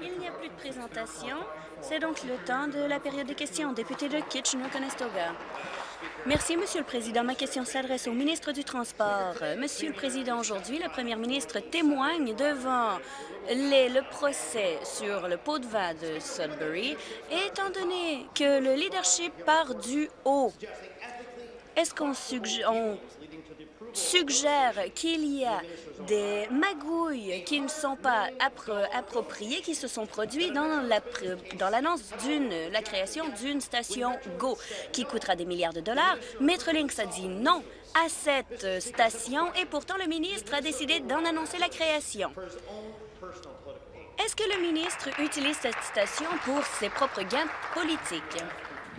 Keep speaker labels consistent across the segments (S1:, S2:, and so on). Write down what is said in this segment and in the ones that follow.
S1: Il n'y a plus de présentation. C'est donc le temps de la période de questions. Député de Kitchener-Conestoga. Merci, Monsieur le Président. Ma question s'adresse au ministre du Transport. Monsieur le Président, aujourd'hui, la première ministre témoigne devant le procès sur le pot de vin de Sudbury, étant donné que le leadership part du haut. Est-ce qu'on suggère qu'il y a des magouilles qui ne sont pas appropriées, qui se sont produites dans l'annonce d'une la création d'une station GO qui coûtera des milliards de dollars. Metrolinx a dit non à cette station et pourtant le ministre a décidé d'en annoncer la création. Est-ce que le ministre utilise cette station pour ses propres gains politiques?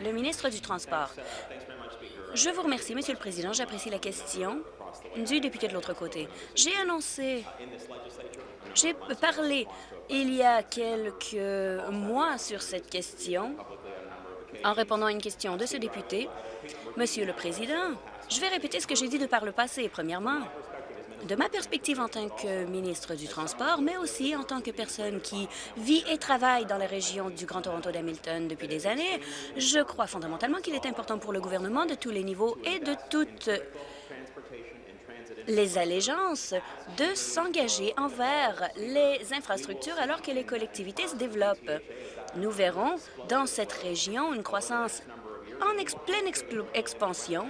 S1: Le ministre du Transport. Je vous remercie, Monsieur le Président. J'apprécie la question du député de l'autre côté. J'ai annoncé, j'ai parlé il y a quelques mois sur cette question en répondant à une question de ce député. Monsieur le Président, je vais répéter ce que j'ai dit de par le passé. Premièrement, de ma perspective en tant que ministre du Transport, mais aussi en tant que personne qui vit et travaille dans la région du Grand Toronto d'Hamilton depuis des années, je crois fondamentalement qu'il est important pour le gouvernement de tous les niveaux et de toutes les allégeances de s'engager envers les infrastructures alors que les collectivités se développent. Nous verrons dans cette région une croissance en pleine expansion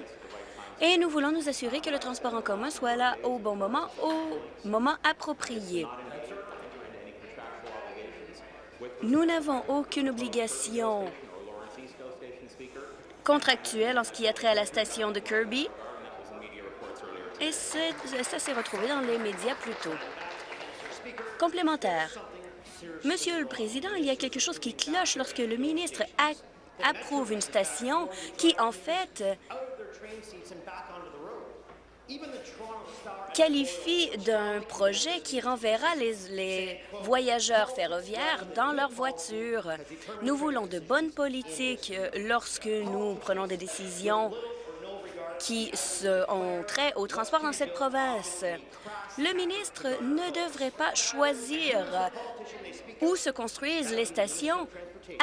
S1: et nous voulons nous assurer que le transport en commun soit là au bon moment, au moment approprié. Nous n'avons aucune obligation contractuelle en ce qui a trait à la station de Kirby, et ça s'est retrouvé dans les médias plus tôt. Complémentaire. Monsieur le Président, il y a quelque chose qui cloche lorsque le ministre approuve une station qui, en fait, qualifie d'un projet qui renverra les, voyageurs ferroviaires dans leur voiture. Nous voulons de bonnes politiques lorsque nous prenons des décisions qui ont trait au transport dans cette province. Le ministre ne devrait pas choisir où se construisent les stations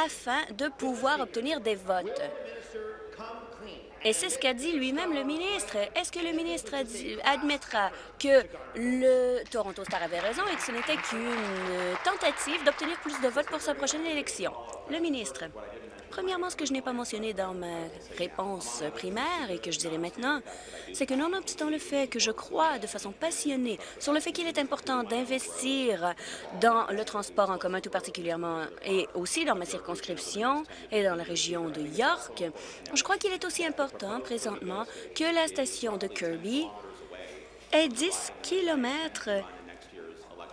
S1: afin de pouvoir obtenir des votes. Et c'est ce qu'a dit lui-même le ministre. Est-ce que le ministre admettra que le Toronto Star avait raison et que ce n'était qu'une tentative d'obtenir plus de votes pour sa prochaine élection? Le ministre. Premièrement, ce que je n'ai pas mentionné dans ma réponse primaire et que je dirais maintenant, c'est que nonobstant le fait que je crois de façon passionnée sur le fait qu'il est important d'investir dans le transport en commun tout particulièrement et aussi dans ma circonscription et dans la région de York, je crois qu'il est aussi important présentement que la station de Kirby est 10 kilomètres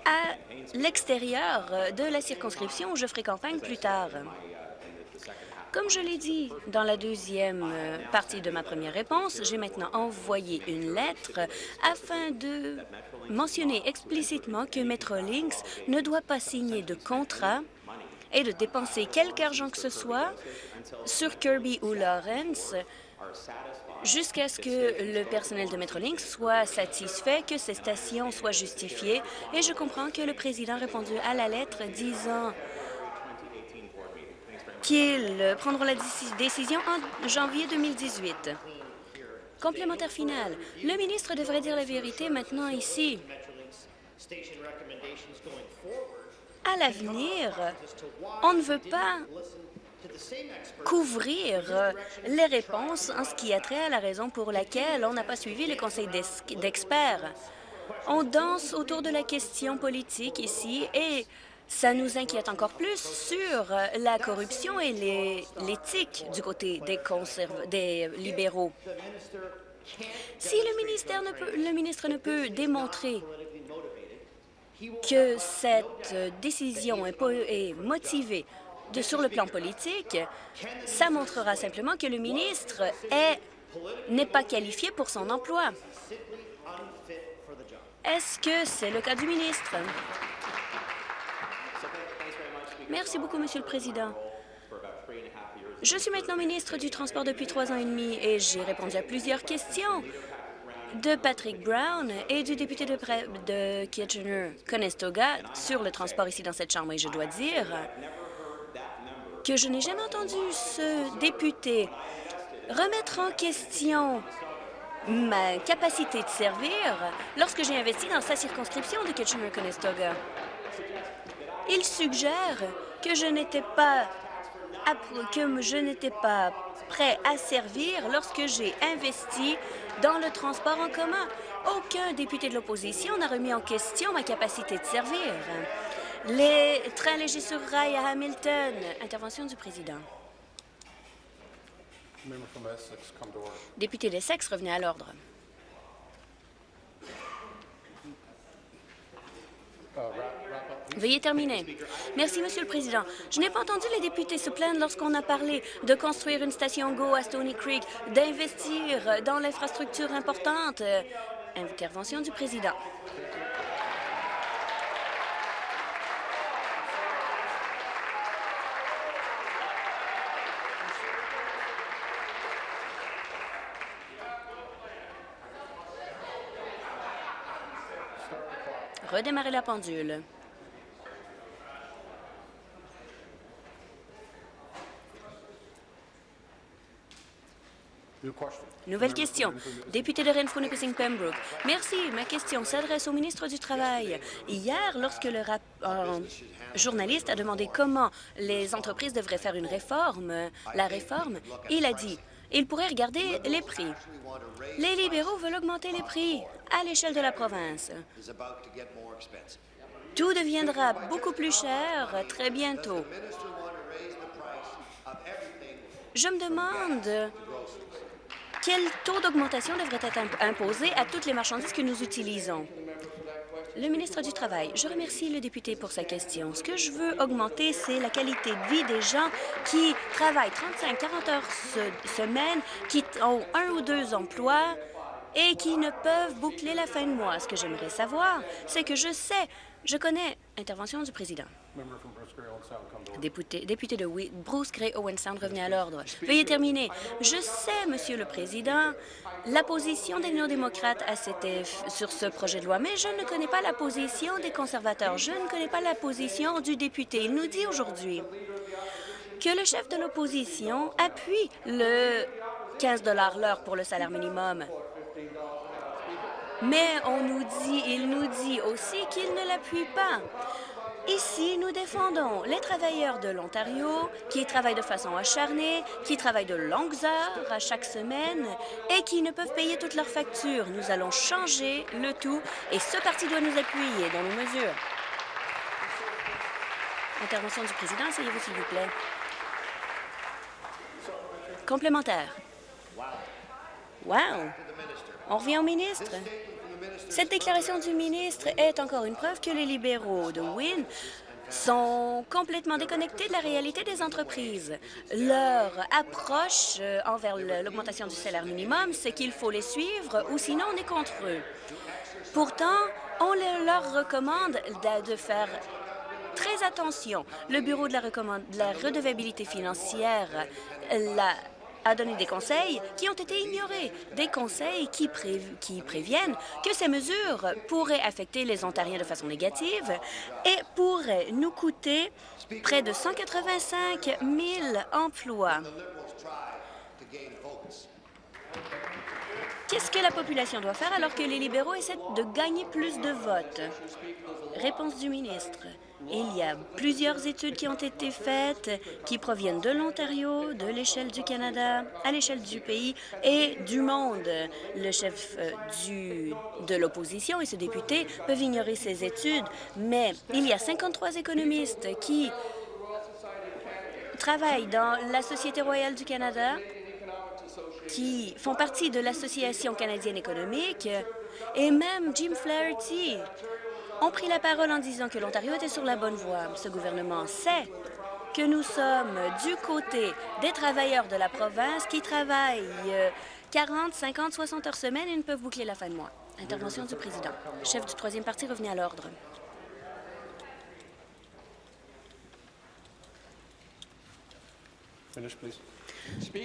S1: à l'extérieur de la circonscription où je ferai campagne plus tard. Comme je l'ai dit dans la deuxième euh, partie de ma première réponse, j'ai maintenant envoyé une lettre afin de mentionner explicitement que Metrolinx ne doit pas signer de contrat et de dépenser quelque argent que ce soit sur Kirby ou Lawrence jusqu'à ce que le personnel de Metrolinx soit satisfait, que ces stations soient justifiées. Et je comprends que le président a répondu à la lettre disant qu'ils prendront la décision en janvier 2018. Complémentaire final. Le ministre devrait dire la vérité maintenant ici. À l'avenir, on ne veut pas couvrir les réponses en ce qui a trait à la raison pour laquelle on n'a pas suivi le conseil d'experts. On danse autour de la question politique ici et ça nous inquiète encore plus sur la corruption et l'éthique du côté des, libéraux. Si le, ministère ne peut, le ministre ne peut démontrer que cette décision est, motivée sur le plan politique, ça montrera simplement que le ministre n'est pas qualifié pour son emploi. Est-ce que c'est le cas du ministre? Merci beaucoup, Monsieur le Président. Je suis maintenant ministre du Transport depuis trois ans et demi et j'ai répondu à plusieurs questions de Patrick Brown et du député de, de Kitchener-Conestoga sur le transport ici dans cette Chambre. Et je dois dire que je n'ai jamais entendu ce député remettre en question ma capacité de servir lorsque j'ai investi dans sa circonscription de Kitchener-Conestoga. Il suggère que je n'étais pas que je n'étais pas prêt à servir lorsque j'ai investi dans le transport en commun. Aucun député de l'opposition n'a remis en question ma capacité de servir. Les trains légers sur rail à Hamilton. Intervention du président. Député d'Essex, revenez à l'ordre. Veuillez terminer. Merci, Monsieur le Président. Je n'ai pas entendu les députés se plaindre lorsqu'on a parlé de construire une station GO à Stony Creek, d'investir dans l'infrastructure importante. Intervention du Président. Redémarrer la pendule. Nouvelle question. Député de renfrew pembroke Merci. Ma question s'adresse au ministre du Travail. Hier, lorsque le journaliste a demandé comment les entreprises devraient faire une réforme, la réforme, il a dit il pourrait regarder les prix. Les libéraux veulent augmenter les prix à l'échelle de la province. Tout deviendra beaucoup plus cher très bientôt. Je me demande quel taux d'augmentation devrait être imposé à toutes les marchandises que nous utilisons? Le ministre du Travail, je remercie le député pour sa question. Ce que je veux augmenter, c'est la qualité de vie des gens qui travaillent 35-40 heures semaine, qui ont un ou deux emplois et qui ne peuvent boucler la fin de mois. Ce que j'aimerais savoir, c'est que je sais, je connais... Intervention du président. Député, député de Bruce Gray Owen Sound, revenez à l'ordre. Veuillez terminer. Je sais, Monsieur le Président, la position des néo-démocrates sur ce projet de loi, mais je ne connais pas la position des conservateurs. Je ne connais pas la position du député. Il nous dit aujourd'hui que le chef de l'opposition appuie le 15 l'heure pour le salaire minimum. Mais on nous dit, il nous dit aussi qu'il ne l'appuie pas. Ici, nous défendons les travailleurs de l'Ontario qui travaillent de façon acharnée, qui travaillent de longues heures à chaque semaine et qui ne peuvent payer toutes leurs factures. Nous allons changer le tout et ce parti doit nous appuyer dans nos mesures. Intervention du président, asseyez-vous s'il vous plaît. Complémentaire. Wow! On revient au ministre. Cette déclaration du ministre est encore une preuve que les libéraux de Wynne sont complètement déconnectés de la réalité des entreprises. Leur approche euh, envers l'augmentation du salaire minimum, c'est qu'il faut les suivre ou sinon on est contre eux. Pourtant, on leur recommande de faire très attention. Le Bureau de la, de la redevabilité financière la a donné des conseils qui ont été ignorés, des conseils qui, qui préviennent que ces mesures pourraient affecter les Ontariens de façon négative et pourraient nous coûter près de 185 000 emplois. Qu'est-ce que la population doit faire alors que les libéraux essaient de gagner plus de votes? Réponse du ministre. Il y a plusieurs études qui ont été faites, qui proviennent de l'Ontario, de l'échelle du Canada, à l'échelle du pays et du monde. Le chef euh, du, de l'opposition et ce député peuvent ignorer ces études, mais il y a 53 économistes qui travaillent dans la Société royale du Canada, qui font partie de l'Association canadienne économique, et même Jim Flaherty, ont pris la parole en disant que l'Ontario était sur la bonne voie. Ce gouvernement sait que nous sommes du côté des travailleurs de la province qui travaillent 40, 50, 60 heures semaine et ne peuvent boucler la fin de mois. Intervention du président. Chef du troisième parti, revenez à l'ordre.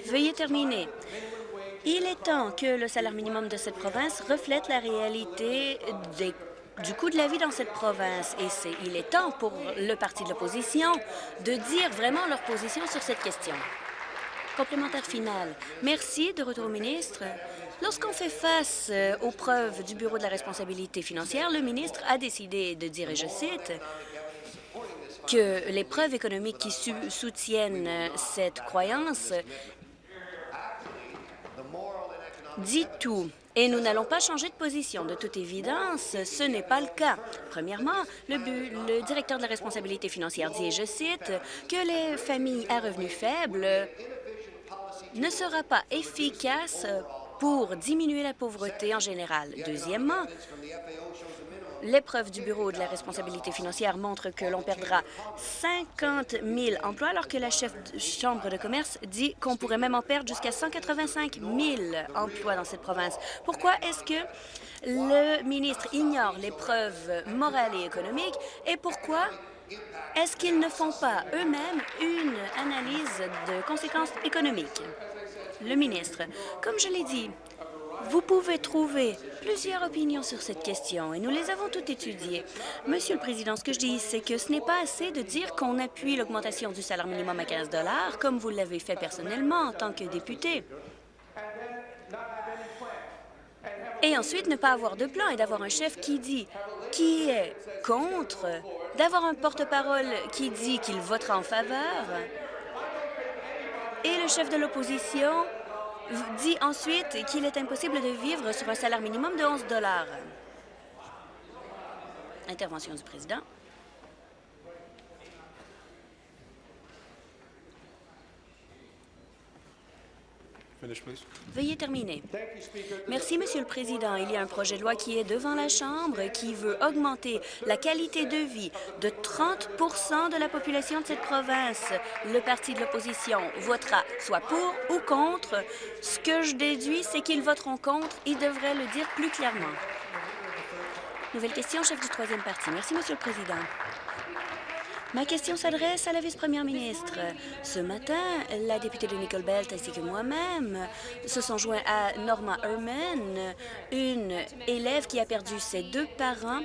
S1: Veuillez terminer. Il est temps que le salaire minimum de cette province reflète la réalité du coût de la vie dans cette province. Et il est temps pour le parti de l'opposition de dire vraiment leur position sur cette question. Complémentaire final. Merci. De retour au ministre. Lorsqu'on fait face euh, aux preuves du Bureau de la responsabilité financière, le ministre a décidé de dire, et je cite, que les preuves économiques qui soutiennent euh, cette croyance dit tout. Et nous n'allons pas changer de position. De toute évidence, ce n'est pas le cas. Premièrement, le, directeur de la responsabilité financière dit, et je cite, que les familles à revenus faibles ne sera pas efficace pour diminuer la pauvreté en général. Deuxièmement, L'épreuve du Bureau de la responsabilité financière montre que l'on perdra 50 000 emplois, alors que la chef de chambre de commerce dit qu'on pourrait même en perdre jusqu'à 185 000 emplois dans cette province. Pourquoi est-ce que le ministre ignore les preuves morales et économiques et pourquoi est-ce qu'ils ne font pas eux-mêmes une analyse de conséquences économiques? Le ministre, comme je l'ai dit, vous pouvez trouver plusieurs opinions sur cette question et nous les avons toutes étudiées. Monsieur le Président, ce que je dis, c'est que ce n'est pas assez de dire qu'on appuie l'augmentation du salaire minimum à 15 comme vous l'avez fait personnellement en tant que député. Et ensuite, ne pas avoir de plan et d'avoir un chef qui dit qui est contre, d'avoir un porte-parole qui dit qu'il votera en faveur, et le chef de l'opposition dit ensuite qu'il est impossible de vivre sur un salaire minimum de 11 dollars. Intervention du président. Veuillez terminer. Merci, Monsieur le Président. Il y a un projet de loi qui est devant la Chambre qui veut augmenter la qualité de vie de 30% de la population de cette province. Le parti de l'opposition votera soit pour ou contre. Ce que je déduis, c'est qu'ils voteront contre. Ils devraient le dire plus clairement. Nouvelle question, chef du troisième parti. Merci, Monsieur le Président. Ma question s'adresse à la vice-première ministre. Ce matin, la députée de Nicole Belt ainsi que moi-même se sont joints à Norma Herman, une élève qui a perdu ses deux parents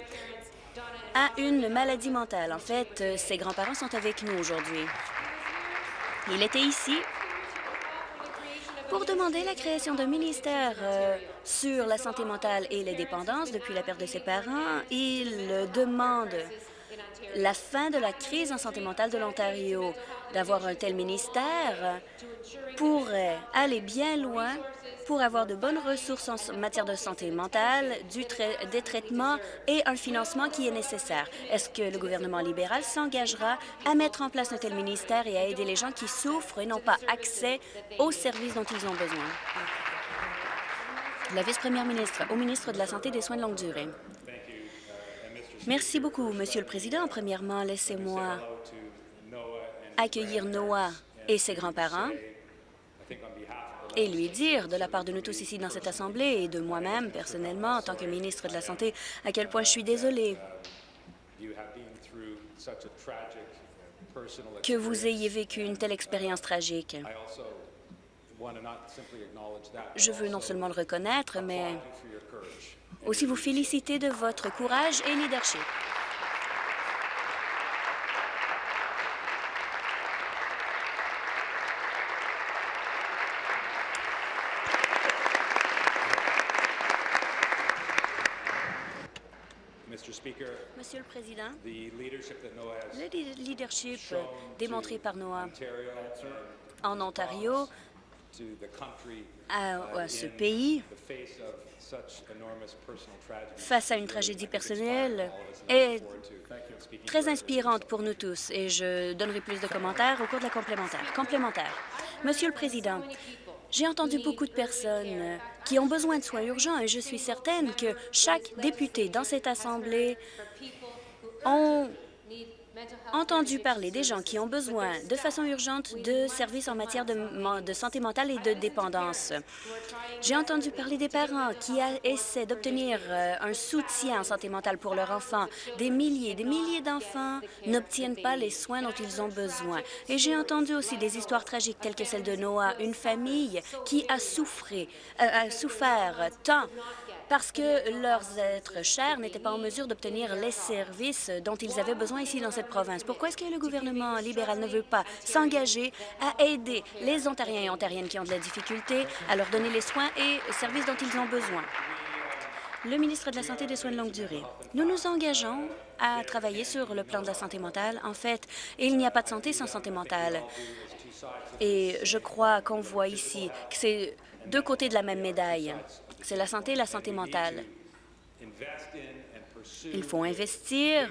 S1: à une maladie mentale. En fait, ses grands-parents sont avec nous aujourd'hui. Il était ici pour demander la création d'un ministère euh, sur la santé mentale et les dépendances depuis la perte de ses parents. Il demande la fin de la crise en santé mentale de l'Ontario. D'avoir un tel ministère pourrait aller bien loin pour avoir de bonnes ressources en matière de santé mentale, des traitements et un financement qui est nécessaire. Est-ce que le gouvernement libéral s'engagera à mettre en place un tel ministère et à aider les gens qui souffrent et n'ont pas accès aux services dont ils ont besoin? La vice-première ministre au ministre de la Santé et des Soins de longue durée. Merci beaucoup, Monsieur le Président. Premièrement, laissez-moi accueillir Noah et ses grands-parents et lui dire, de la part de nous tous ici dans cette Assemblée et de moi-même, personnellement, en tant que ministre de la Santé, à quel point je suis désolée que vous ayez vécu une telle expérience tragique. Je veux non seulement le reconnaître, mais aussi vous féliciter de votre courage et leadership. Monsieur le Président, le leadership démontré par Noah en Ontario à, ce pays face à une tragédie personnelle est très inspirante pour nous tous et je donnerai plus de commentaires au cours de la complémentaire. Complémentaire. Monsieur le Président, j'ai entendu beaucoup de personnes qui ont besoin de soins urgents et je suis certaine que chaque député dans cette Assemblée ont entendu parler des gens qui ont besoin de façon urgente de services en matière de, santé mentale et de dépendance. J'ai entendu parler des parents qui essaient d'obtenir euh, un soutien en santé mentale pour leurs enfants. Des milliers, des milliers d'enfants n'obtiennent pas les soins dont ils ont besoin. Et j'ai entendu aussi des histoires tragiques telles que celle de Noah, une famille qui a, souffré, euh, a souffert tant parce que leurs êtres chers n'étaient pas en mesure d'obtenir les services dont ils avaient besoin ici dans cette province. Pourquoi est-ce que le gouvernement libéral ne veut pas s'engager à aider les Ontariens et Ontariennes qui ont de la difficulté, à leur donner les soins et services dont ils ont besoin? Le ministre de la Santé et des Soins de longue durée. Nous nous engageons à travailler sur le plan de la santé mentale. En fait, il n'y a pas de santé sans santé mentale. Et je crois qu'on voit ici que c'est deux côtés de la même médaille c'est la santé et la santé mentale. Il faut investir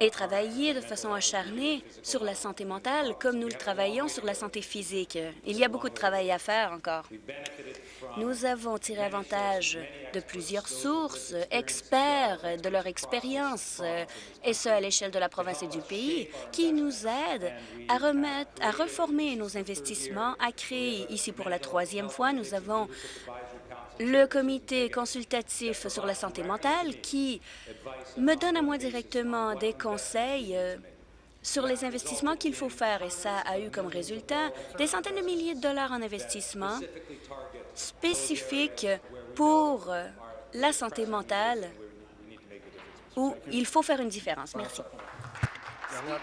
S1: et travailler de façon acharnée sur la santé mentale comme nous le travaillons sur la santé physique. Il y a beaucoup de travail à faire encore. Nous avons tiré avantage de plusieurs sources, experts de leur expérience, et ce à l'échelle de la province et du pays, qui nous aident à remettre, à reformer nos investissements, à créer, ici pour la troisième fois, nous avons le comité consultatif sur la santé mentale qui me donne à moi directement des conseils euh, sur les investissements qu'il faut faire et ça a eu comme résultat des centaines de milliers de dollars en investissement spécifiques pour euh, la santé mentale où il faut faire une différence. Merci.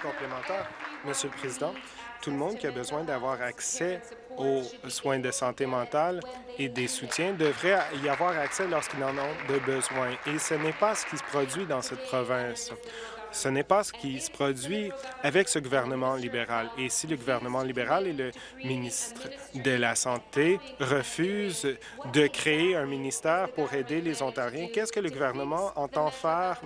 S2: Complémentaire, Monsieur le Président, tout le monde qui a besoin d'avoir accès aux soins de santé mentale et des soutiens devrait y avoir accès lorsqu'ils en ont de besoin. Et ce n'est pas ce qui se produit dans cette province. Ce n'est pas ce qui se produit avec ce gouvernement libéral. Et si le gouvernement libéral et le ministre de la Santé refusent de créer un ministère pour aider les Ontariens, qu'est-ce que le gouvernement entend faire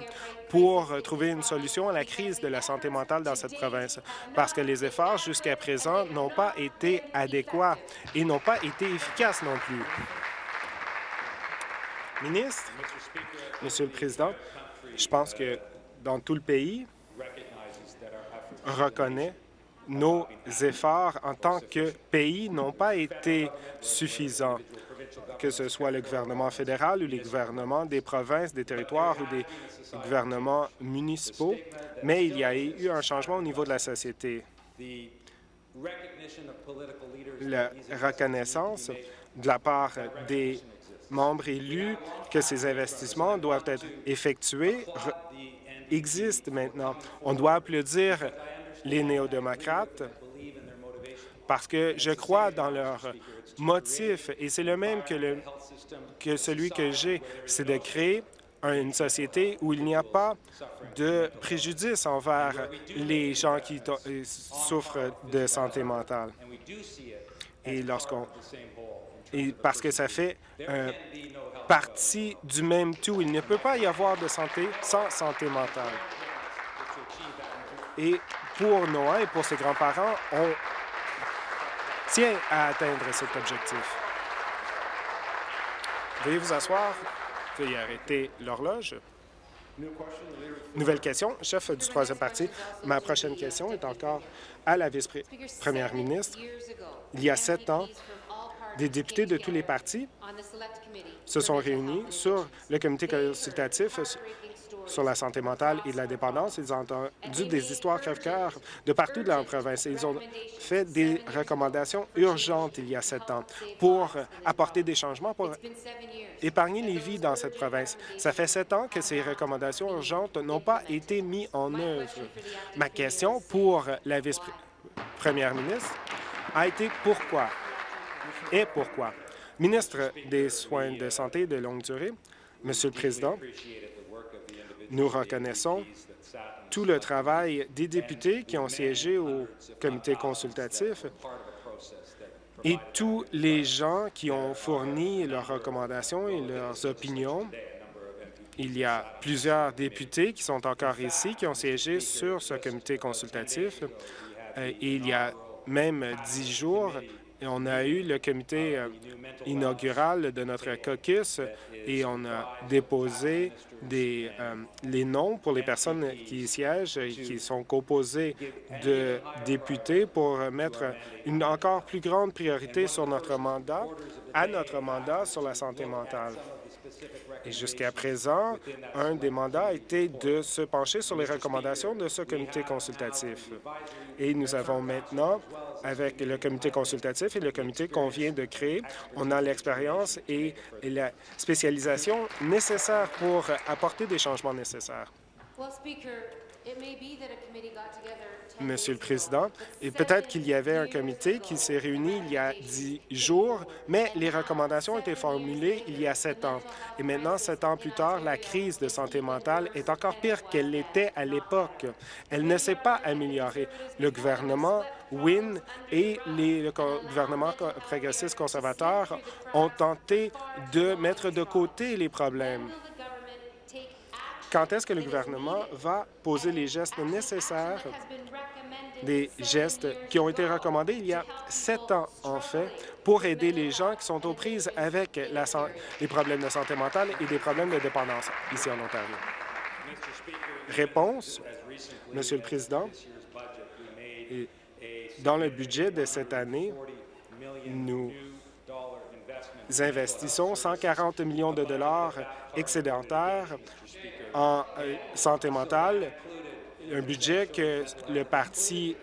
S2: pour trouver une solution à la crise de la santé mentale dans cette province? Parce que les efforts jusqu'à présent n'ont pas été adéquats et n'ont pas été efficaces non plus. Ministre, Monsieur le Président, je pense que dans tout le pays reconnaît nos efforts en tant que pays n'ont pas été suffisants, que ce soit le gouvernement fédéral ou les gouvernements des provinces, des territoires ou des gouvernements municipaux, mais il y a eu un changement au niveau de la société. La reconnaissance de la part des membres élus que ces investissements doivent être effectués existe maintenant. On doit applaudir les néo-démocrates parce que je crois dans leur motif et c'est le même que, le, que celui que j'ai, c'est de créer une société où il n'y a pas de préjudice envers les gens qui euh, souffrent de santé mentale. Et lorsqu'on parce que ça fait partie du même tout. Il ne peut pas y avoir de santé sans santé mentale. Et pour Noah et pour ses grands-parents, on tient à atteindre cet objectif. Veuillez vous asseoir. Veuillez arrêter l'horloge. Nouvelle question, chef du troisième parti. Ma prochaine question est encore à la vice-première ministre. Il y a sept ans, des députés de tous les partis se sont réunis sur le comité consultatif sur la santé mentale et de la dépendance. Ils ont entendu des histoires crève-cœur de partout de la province. Ils ont fait des recommandations urgentes il y a sept ans pour apporter des changements pour épargner les vies dans cette province. Ça fait sept ans que ces recommandations urgentes n'ont pas été mises en œuvre. Ma question pour la vice-première ministre a été pourquoi? Et pourquoi? Ministre des Soins de santé de longue durée, Monsieur le Président, nous reconnaissons tout le travail des députés qui ont siégé au comité consultatif et tous les gens qui ont fourni leurs recommandations et leurs opinions. Il y a plusieurs députés qui sont encore ici, qui ont siégé sur ce comité consultatif. Euh, et il y a même dix jours, on a eu le comité euh, inaugural de notre caucus et on a déposé euh, les noms pour les personnes qui siègent et qui sont composées de députés pour mettre une encore plus grande priorité sur notre mandat, à notre mandat sur la santé mentale. Et jusqu'à présent, un des mandats a été de se pencher sur les recommandations de ce comité consultatif. Et nous avons maintenant, avec le comité consultatif et le comité qu'on vient de créer, on a l'expérience et la spécialisation nécessaire pour apporter des changements nécessaires. Monsieur le Président, et peut-être qu'il y avait un comité qui s'est réuni il y a dix jours, mais les recommandations ont été formulées il y a sept ans. Et maintenant, sept ans plus tard, la crise de santé mentale est encore pire qu'elle l'était à l'époque. Elle ne s'est pas améliorée. Le gouvernement Wynne et les gouvernements progressistes conservateurs ont tenté de mettre de côté les problèmes. Quand est-ce que le gouvernement va poser les gestes nécessaires, des gestes qui ont été recommandés il y a sept ans, en fait, pour aider les gens qui sont aux prises avec les problèmes de santé mentale et des problèmes de dépendance ici en Ontario? Réponse, Monsieur le Président, dans le budget de cette année, nous investissons 140 millions de dollars excédentaires en euh, santé mentale, un budget que le parti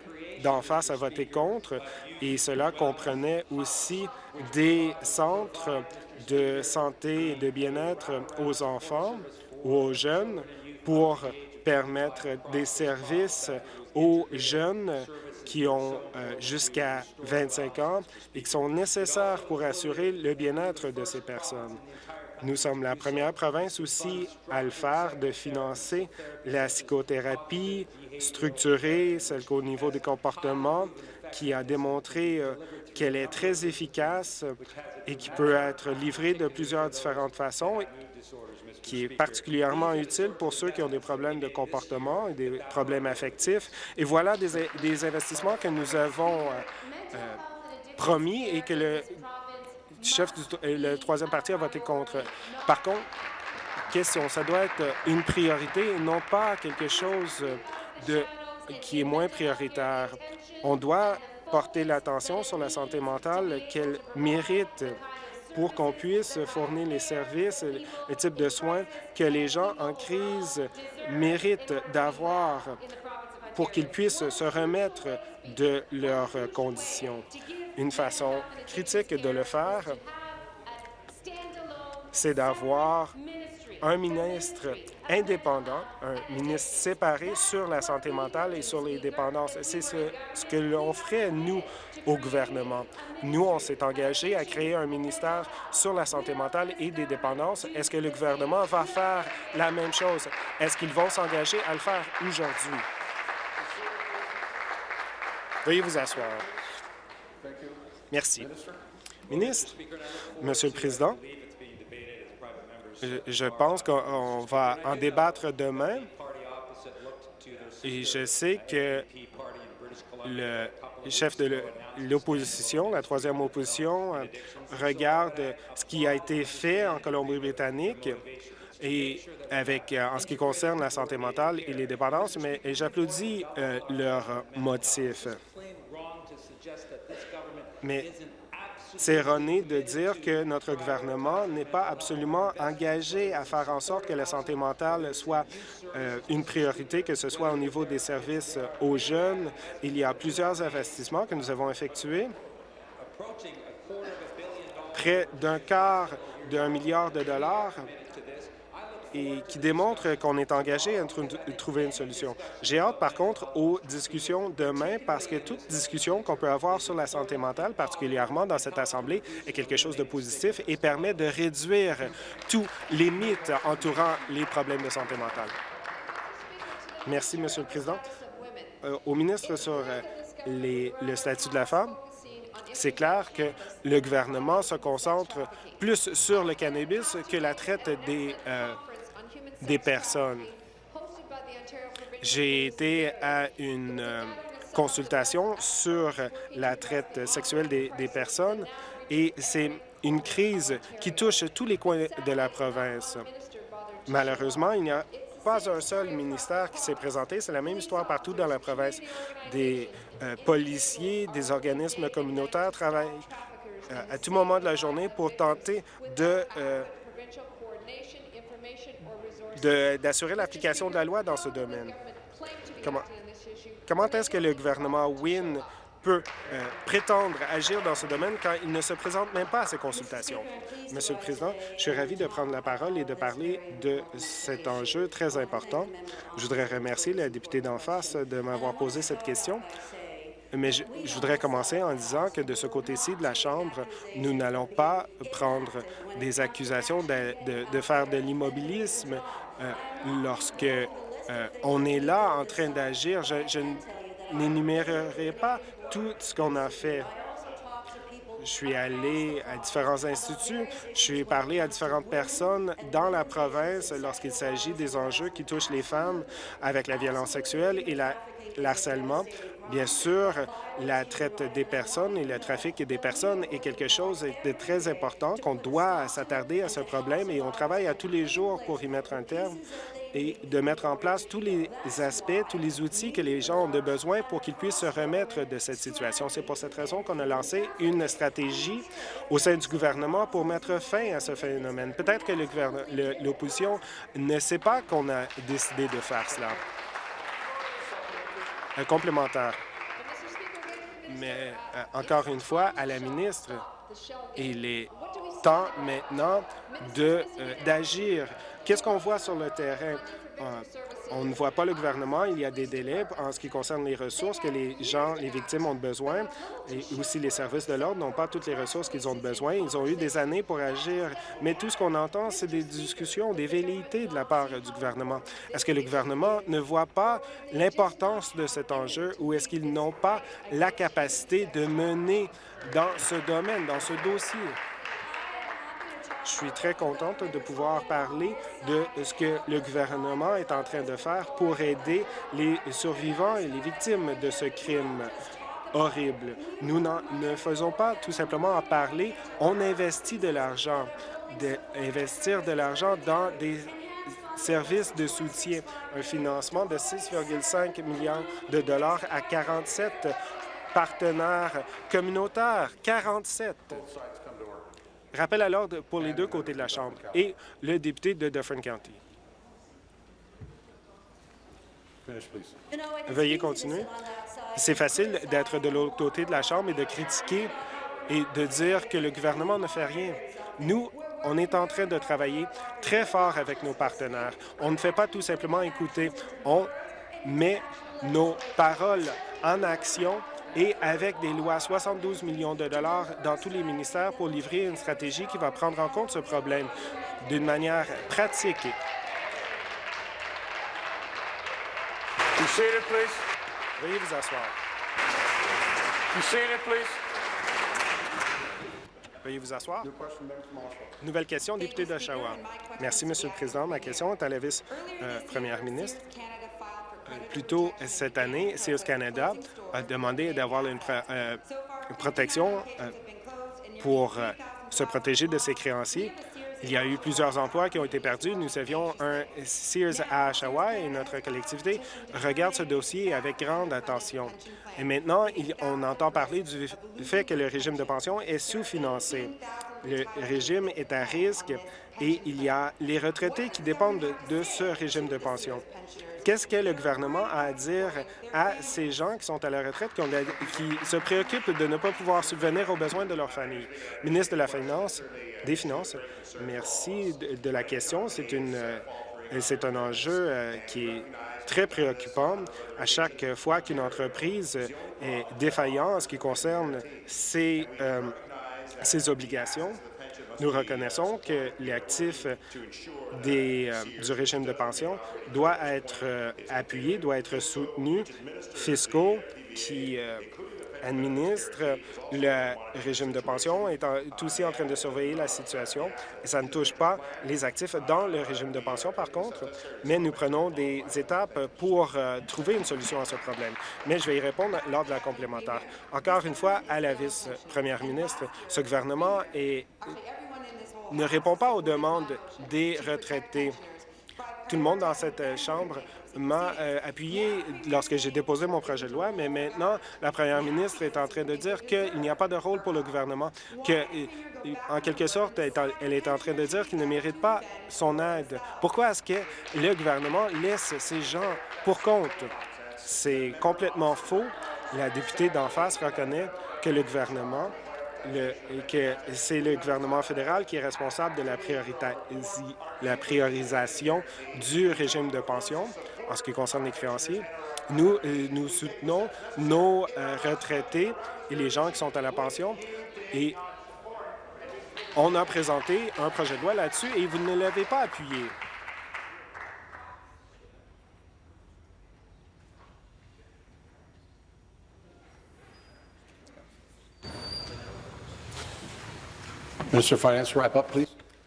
S2: d'en face a voté contre, et cela comprenait aussi des centres de santé et de bien-être aux enfants ou aux jeunes pour permettre des services aux jeunes qui ont euh, jusqu'à 25 ans et qui sont nécessaires pour assurer le bien-être de ces personnes. Nous sommes la première province aussi à le faire, de financer la psychothérapie structurée, celle qu'au niveau des comportements, qui a démontré euh, qu'elle est très efficace et qui peut être livrée de plusieurs différentes façons qui est particulièrement utile pour ceux qui ont des problèmes de comportement et des problèmes affectifs. Et voilà des, investissements que nous avons euh, euh, promis et que le chef du troisième parti a voté contre. Par contre, question, ça doit être une priorité et non pas quelque chose de, qui est moins prioritaire. On doit porter l'attention sur la santé mentale qu'elle mérite pour qu'on puisse fournir les services, le type de soins que les gens en crise méritent d'avoir pour qu'ils puissent se remettre de leurs conditions. Une façon critique de le faire, c'est d'avoir un ministre indépendant, un ministre séparé sur la santé mentale et sur les dépendances. C'est ce, que l'on ferait, nous, au gouvernement. Nous, on s'est engagé à créer un ministère sur la santé mentale et des dépendances. Est-ce que le gouvernement va faire la même chose? Est-ce qu'ils vont s'engager à le faire aujourd'hui? Veuillez vous asseoir. Merci. Ministre, Monsieur le Président, je pense qu'on va en débattre demain et je sais que le chef de l'opposition, la troisième opposition, regarde ce qui a été fait en Colombie-Britannique et avec euh, en ce qui concerne la santé mentale et les dépendances, mais j'applaudis euh, leur motif. Mais c'est erroné de dire que notre gouvernement n'est pas absolument engagé à faire en sorte que la santé mentale soit euh, une priorité, que ce soit au niveau des services aux jeunes. Il y a plusieurs investissements que nous avons effectués. Près d'un quart d'un milliard de dollars et qui démontre qu'on est engagé à trouver une solution. J'ai hâte, par contre, aux discussions demain parce que toute discussion qu'on peut avoir sur la santé mentale, particulièrement dans cette Assemblée, est quelque chose de positif et permet de réduire tous les mythes entourant les problèmes de santé mentale. Merci, Monsieur le Président. Euh, au ministre sur euh, le statut de la femme, c'est clair que le gouvernement se concentre plus sur le cannabis que la traite des euh, des personnes. J'ai été à une euh, consultation sur la traite sexuelle des, personnes et c'est une crise qui touche tous les coins de la province. Malheureusement, il n'y a pas un seul ministère qui s'est présenté. C'est la même histoire partout dans la province. Des euh, policiers, des organismes communautaires travaillent euh, à tout moment de la journée pour tenter de d'assurer l'application de la loi dans ce domaine. Comment, est-ce que le gouvernement Wynne peut euh, prétendre agir dans ce domaine quand il ne se présente même pas à ces consultations? Monsieur le Président, je suis ravi de prendre la parole et de parler de cet enjeu très important. Je voudrais remercier la députée d'en face de m'avoir posé cette question. Mais je, voudrais commencer en disant que de ce côté-ci de la Chambre, nous n'allons pas prendre des accusations de, faire de l'immobilisme lorsque euh, on est là en train d'agir. Je, je n'énumérerai pas tout ce qu'on a fait. Je suis allé à différents instituts, je suis parlé à différentes personnes dans la province lorsqu'il s'agit des enjeux qui touchent les femmes avec la violence sexuelle et l'harcèlement. Bien sûr, la traite des personnes et le trafic des personnes est quelque chose de très important, qu'on doit s'attarder à ce problème et on travaille à tous les jours pour y mettre un terme et de mettre en place tous les aspects, tous les outils que les gens ont de besoin pour qu'ils puissent se remettre de cette situation. C'est pour cette raison qu'on a lancé une stratégie au sein du gouvernement pour mettre fin à ce phénomène. Peut-être que l'opposition ne sait pas qu'on a décidé de faire cela. Complémentaire. Mais euh, encore une fois, à la ministre, il est temps maintenant euh, d'agir. Qu'est-ce qu'on voit sur le terrain? Euh, on ne voit pas le gouvernement. Il y a des délais en ce qui concerne les ressources que les gens, les victimes ont besoin et aussi les services de l'ordre n'ont pas toutes les ressources qu'ils ont besoin. Ils ont eu des années pour agir, mais tout ce qu'on entend, c'est des discussions, des velléités de la part du gouvernement. Est-ce que le gouvernement ne voit pas l'importance de cet enjeu ou est-ce qu'ils n'ont pas la capacité de mener dans ce domaine, dans ce dossier? Je suis très contente de pouvoir parler de ce que le gouvernement est en train de faire pour aider les survivants et les victimes de ce crime horrible. Nous ne faisons pas tout simplement en parler, on investit de l'argent. Investir de l'argent dans des services de soutien, un financement de 6,5 millions de dollars à 47 partenaires communautaires, 47. Rappel à l'ordre pour les deux côtés de la Chambre et le député de Dufferin County. Veuillez continuer. C'est facile d'être de l'autre côté de la Chambre et de critiquer et de dire que le gouvernement ne fait rien. Nous, on est en train de travailler très fort avec nos partenaires. On ne fait pas tout simplement écouter. On met nos paroles en action et avec des lois 72 millions de dollars dans tous les ministères pour livrer une stratégie qui va prendre en compte ce problème d'une manière pratique. Veuillez vous asseoir. Veuillez vous asseoir. Nouvelle question, député d'Oshawa. Merci, Monsieur le Président. Ma question est à la vice-première ministre. Plus tôt cette année, Sears Canada a demandé d'avoir une, euh, protection euh, pour euh, se protéger de ses créanciers. Il y a eu plusieurs emplois qui ont été perdus. Nous avions un Sears à Oshawa et notre collectivité regarde ce dossier avec grande attention. Et maintenant, on entend parler du fait que le régime de pension est sous-financé. Le régime est à risque et il y a les retraités qui dépendent de ce régime de pension. Qu'est-ce que le gouvernement a à dire à ces gens qui sont à la retraite, qui, se préoccupent de ne pas pouvoir subvenir aux besoins de leur famille? Ministre de la Finance, des Finances, merci de, la question. C'est une euh, c'est un enjeu euh, qui est très préoccupant. À chaque fois qu'une entreprise est défaillante en ce qui concerne ses, euh, ses obligations, nous reconnaissons que des, euh, du régime de pension doit être euh, appuyé, doit être soutenu, fiscaux qui euh, administre le régime de pension est, aussi en train de surveiller la situation. Ça ne touche pas les actifs dans le régime de pension, par contre, mais nous prenons des étapes pour trouver une solution à ce problème. Mais je vais y répondre lors de la complémentaire. Encore une fois, à la vice-première ministre, ce gouvernement ne répond pas aux demandes des retraités. Tout le monde dans cette Chambre m'a euh, appuyé lorsque j'ai déposé mon projet de loi, mais maintenant, la première ministre est en train de dire qu'il n'y a pas de rôle pour le gouvernement, que, euh, en quelque sorte, elle est en train de dire qu'il ne mérite pas son aide. Pourquoi est-ce que le gouvernement laisse ces gens pour compte? C'est complètement faux. La députée d'en face reconnaît que le gouvernement que c'est le gouvernement fédéral qui est responsable de la, la priorisation du régime de pension en ce qui concerne les créanciers. Nous, euh, nous soutenons nos euh, retraités et les gens qui sont à la pension et on a présenté un projet de loi là-dessus et vous ne l'avez pas appuyé.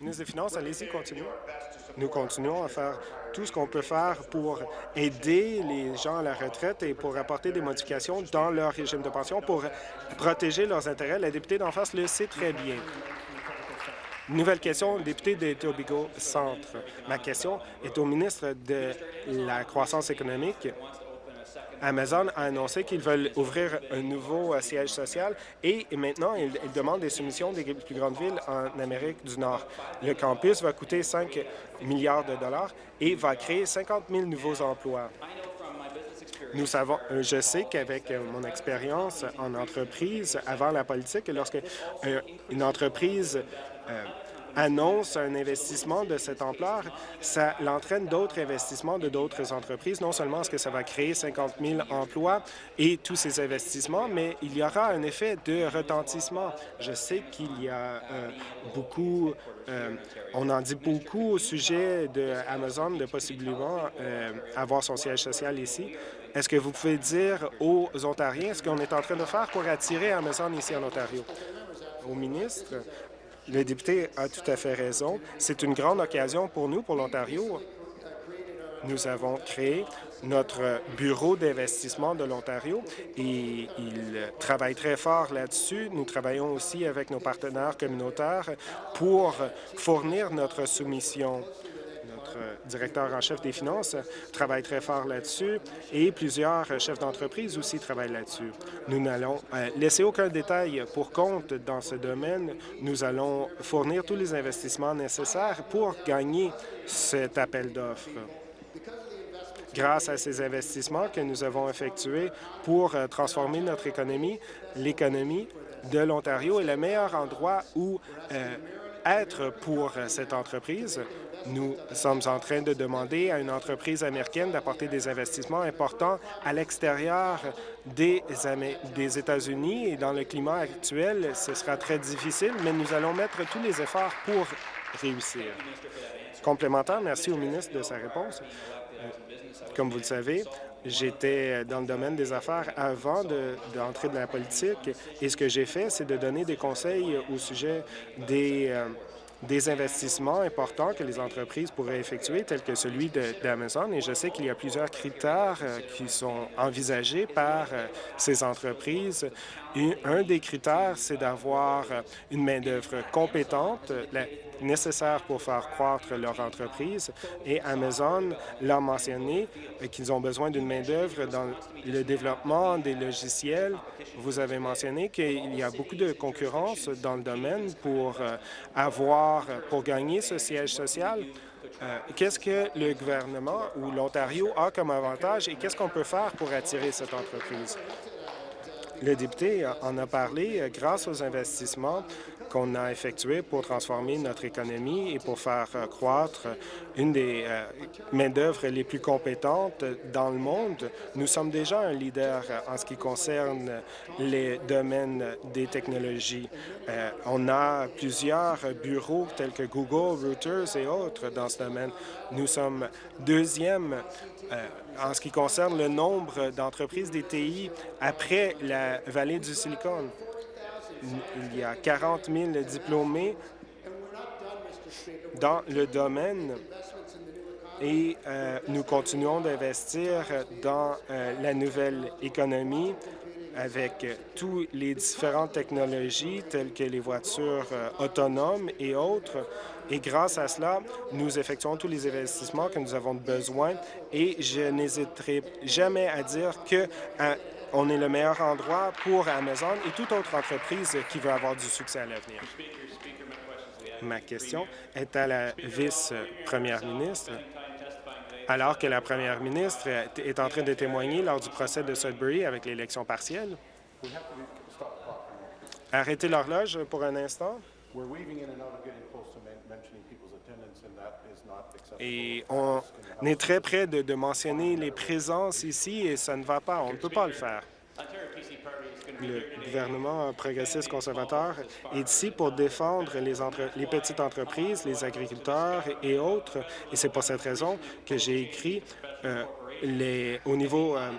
S2: Ministre des Finances, allez-y, continuez. Nous continuons à faire tout ce qu'on peut faire pour aider les gens à la retraite et pour apporter des modifications dans leur régime de pension pour protéger leurs intérêts. La députée d'en face le sait très bien. Nouvelle question, député de Tobigo Centre. Ma question est au ministre de la Croissance économique. Amazon a annoncé qu'ils veulent ouvrir un nouveau euh, siège social et maintenant, ils, demandent des soumissions des plus grandes villes en Amérique du Nord. Le campus va coûter 5 milliards de dollars et va créer 50 000 nouveaux emplois. Nous savons, euh, je sais qu'avec euh, mon expérience en entreprise avant la politique, lorsque une entreprise annonce un investissement de cette ampleur, ça l'entraîne d'autres investissements de d'autres entreprises. Non seulement est-ce que ça va créer 50 000 emplois et tous ces investissements, mais il y aura un effet de retentissement. Je sais qu'il y a euh, beaucoup, euh, on en dit beaucoup au sujet de Amazon de possiblement euh, avoir son siège social ici. Est-ce que vous pouvez dire aux Ontariens ce qu'on est en train de faire pour attirer Amazon ici en Ontario? Au ministre, le député a tout à fait raison. C'est une grande occasion pour nous, pour l'Ontario. Nous avons créé notre bureau d'investissement de l'Ontario et il travaille très fort là-dessus. Nous travaillons aussi avec nos partenaires communautaires pour fournir notre soumission directeur en chef des finances, travaille très fort là-dessus et plusieurs chefs d'entreprise aussi travaillent là-dessus. Nous n'allons euh, laisser aucun détail pour compte dans ce domaine. Nous allons fournir tous les investissements nécessaires pour gagner cet appel d'offres grâce à ces investissements que nous avons effectués pour euh, transformer notre économie, l'économie de l'Ontario est le meilleur endroit où euh, être pour cette entreprise. Nous sommes en train de demander à une entreprise américaine d'apporter des investissements importants à l'extérieur des, des États-Unis et dans le climat actuel, ce sera très difficile, mais nous allons mettre tous les efforts pour réussir. Complémentaire, merci au ministre de sa réponse. Euh, comme vous le savez, J'étais dans le domaine des affaires avant d'entrer de, dans la politique et ce que j'ai fait, c'est de donner des conseils au sujet des, euh, des investissements importants que les entreprises pourraient effectuer, tels que celui d'Amazon. Et je sais qu'il y a plusieurs critères euh, qui sont envisagés par euh, ces entreprises. un des critères, c'est d'avoir euh, une main-d'œuvre compétente, nécessaire pour faire croître leur entreprise. Et Amazon l'a mentionné qu'ils ont besoin d'une main-d'œuvre dans le développement des logiciels. Vous avez mentionné qu'il y a beaucoup de concurrence dans le domaine pour avoir pour gagner ce siège social, euh, qu'est-ce que le gouvernement ou l'Ontario a comme avantage et qu'est-ce qu'on peut faire pour attirer cette entreprise? Le député en a parlé, euh, grâce aux investissements qu'on a effectuées pour transformer notre économie et pour faire euh, croître une des euh, main-d'œuvre les plus compétentes dans le monde. Nous sommes déjà un leader en ce qui concerne les domaines des technologies. on a plusieurs bureaux tels que Google, Reuters et autres dans ce domaine. Nous sommes deuxième en ce qui concerne le nombre d'entreprises DTI après la vallée du Silicon. Il y a 40 000 diplômés dans le domaine et euh, nous continuons d'investir dans euh, la nouvelle économie avec toutes les différentes technologies telles que les voitures euh, autonomes et autres. Et grâce à cela, nous effectuons tous les investissements que nous avons besoin et je n'hésiterai jamais à dire que on est le meilleur endroit pour Amazon et toute autre entreprise qui veut avoir du succès à l'avenir. Ma question est à la vice-première ministre. Alors que la première ministre est en train de témoigner lors du procès de Sudbury avec l'élection partielle, arrêtez l'horloge pour un instant. Et on est très près de, mentionner les présences ici et ça ne va pas. On ne peut pas le faire. Le gouvernement progressiste conservateur est ici pour défendre les, petites entreprises, les agriculteurs et autres. Et c'est pour cette raison que j'ai écrit euh, au niveau euh,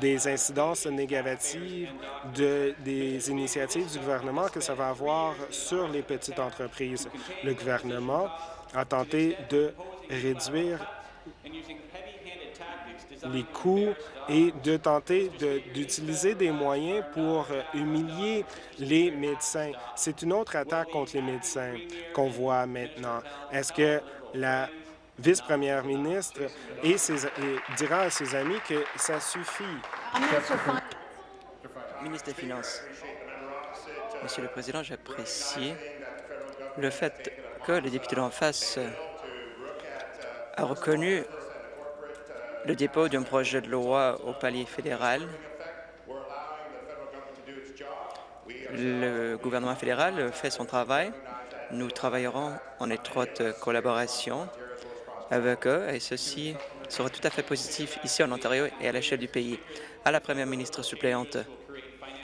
S2: des incidences négatives de, des initiatives du gouvernement que ça va avoir sur les petites entreprises. Le gouvernement a tenté de réduire les coûts et de tenter d'utiliser des moyens pour humilier les médecins. C'est une autre attaque contre les médecins qu'on voit maintenant. Est-ce que la vice-première ministre et, dira à ses amis que ça suffit?
S3: Ministre des Finances. Monsieur le Président, j'apprécie le fait que le député d'en face a reconnu le dépôt d'un projet de loi au palier fédéral. Le gouvernement fédéral fait son travail. Nous travaillerons en étroite collaboration avec eux et ceci sera tout à fait positif ici en Ontario et à l'échelle du pays. À la première ministre suppléante,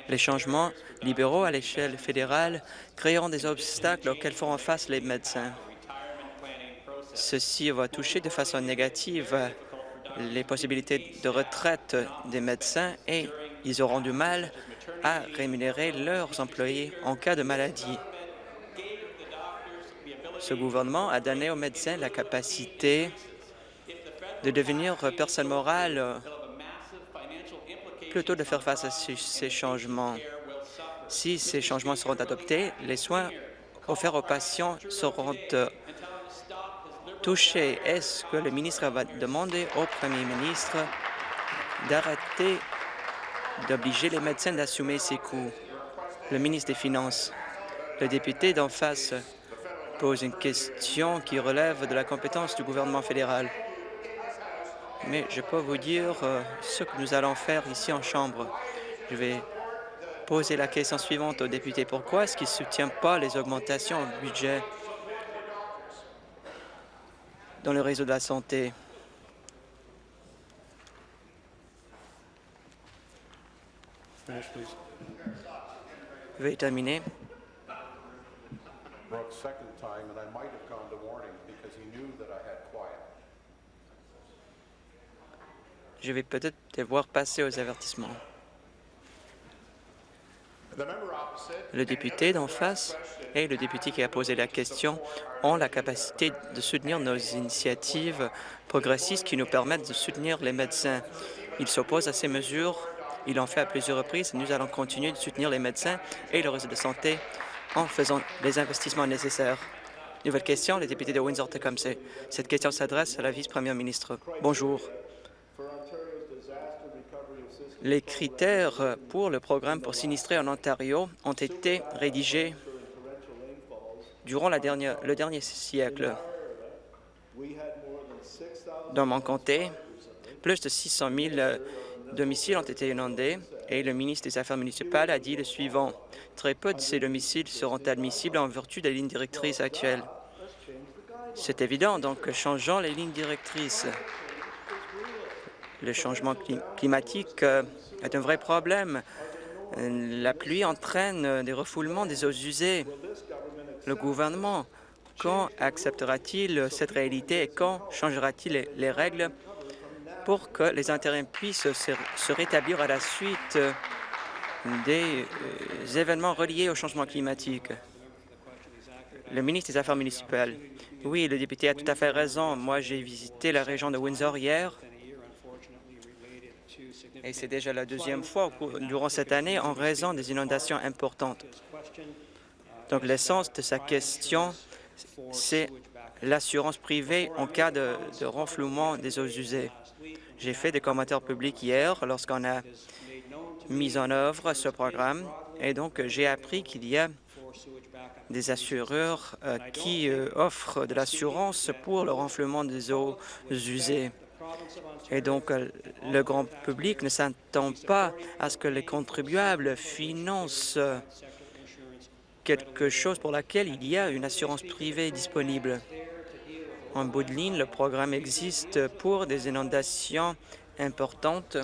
S3: les changements libéraux à l'échelle fédérale créeront des obstacles auxquels feront face les médecins. Ceci va toucher de façon négative les possibilités de retraite des médecins et ils auront du mal à rémunérer leurs employés en cas de maladie. Ce gouvernement a donné aux médecins la capacité de devenir personne morale plutôt de faire face à ces changements. Si ces changements seront adoptés, les soins offerts aux patients seront euh, touchés. Est-ce que le ministre va demander au premier ministre d'arrêter d'obliger les médecins d'assumer ces coûts? Le ministre des Finances, le député d'en face pose une question qui relève de la compétence du gouvernement fédéral. Mais je peux vous dire euh, ce que nous allons faire ici en Chambre. Je vais poser la question suivante au député. Pourquoi est-ce qu'il ne soutient pas les augmentations au budget dans le réseau de la santé? Veuillez terminer. Je vais peut-être devoir passer aux avertissements. Le député d'en face et le député qui a posé la question ont la capacité de soutenir nos initiatives progressistes qui nous permettent de soutenir les médecins. Ils s'opposent à ces mesures. Ils l'ont fait à plusieurs reprises. Nous allons continuer de soutenir les médecins et le réseau de santé en faisant les investissements nécessaires. Nouvelle question, le député de Windsor-Tecumseh. Cette question s'adresse à la vice-première ministre. Bonjour. Les critères pour le programme pour sinistrer en Ontario ont été rédigés durant le dernier siècle. Dans mon comté, plus de 600 000 domiciles ont été inondés Et le ministre des Affaires municipales a dit le suivant. Très peu de ces domiciles seront admissibles en vertu des lignes directrices actuelles. C'est évident, donc changeons les lignes directrices. Le changement climatique euh, est un vrai problème. La pluie entraîne des refoulements des eaux usées. Le gouvernement, quand acceptera-t-il cette réalité et quand changera-t-il les règles? Pour que les intérêts puissent se rétablir à la suite des euh, événements reliés au changement climatique? Le ministre des Affaires municipales. Oui, le député a tout à fait raison. Moi, j'ai visité la région de Windsor hier et c'est déjà la deuxième fois durant cette année en raison des inondations importantes. Donc, l'essence de sa question, c'est l'assurance privée en cas de renflouement des eaux usées. J'ai fait des commentaires publics hier lorsqu'on a mis en œuvre ce programme et donc j'ai appris qu'il y a des assureurs euh, qui euh, offrent de l'assurance pour le renflement des eaux usées. Et donc, euh, le grand public ne s'attend pas à ce que les contribuables financent quelque chose pour laquelle il y a une assurance privée disponible. En bout de ligne, le programme existe pour des inondations importantes.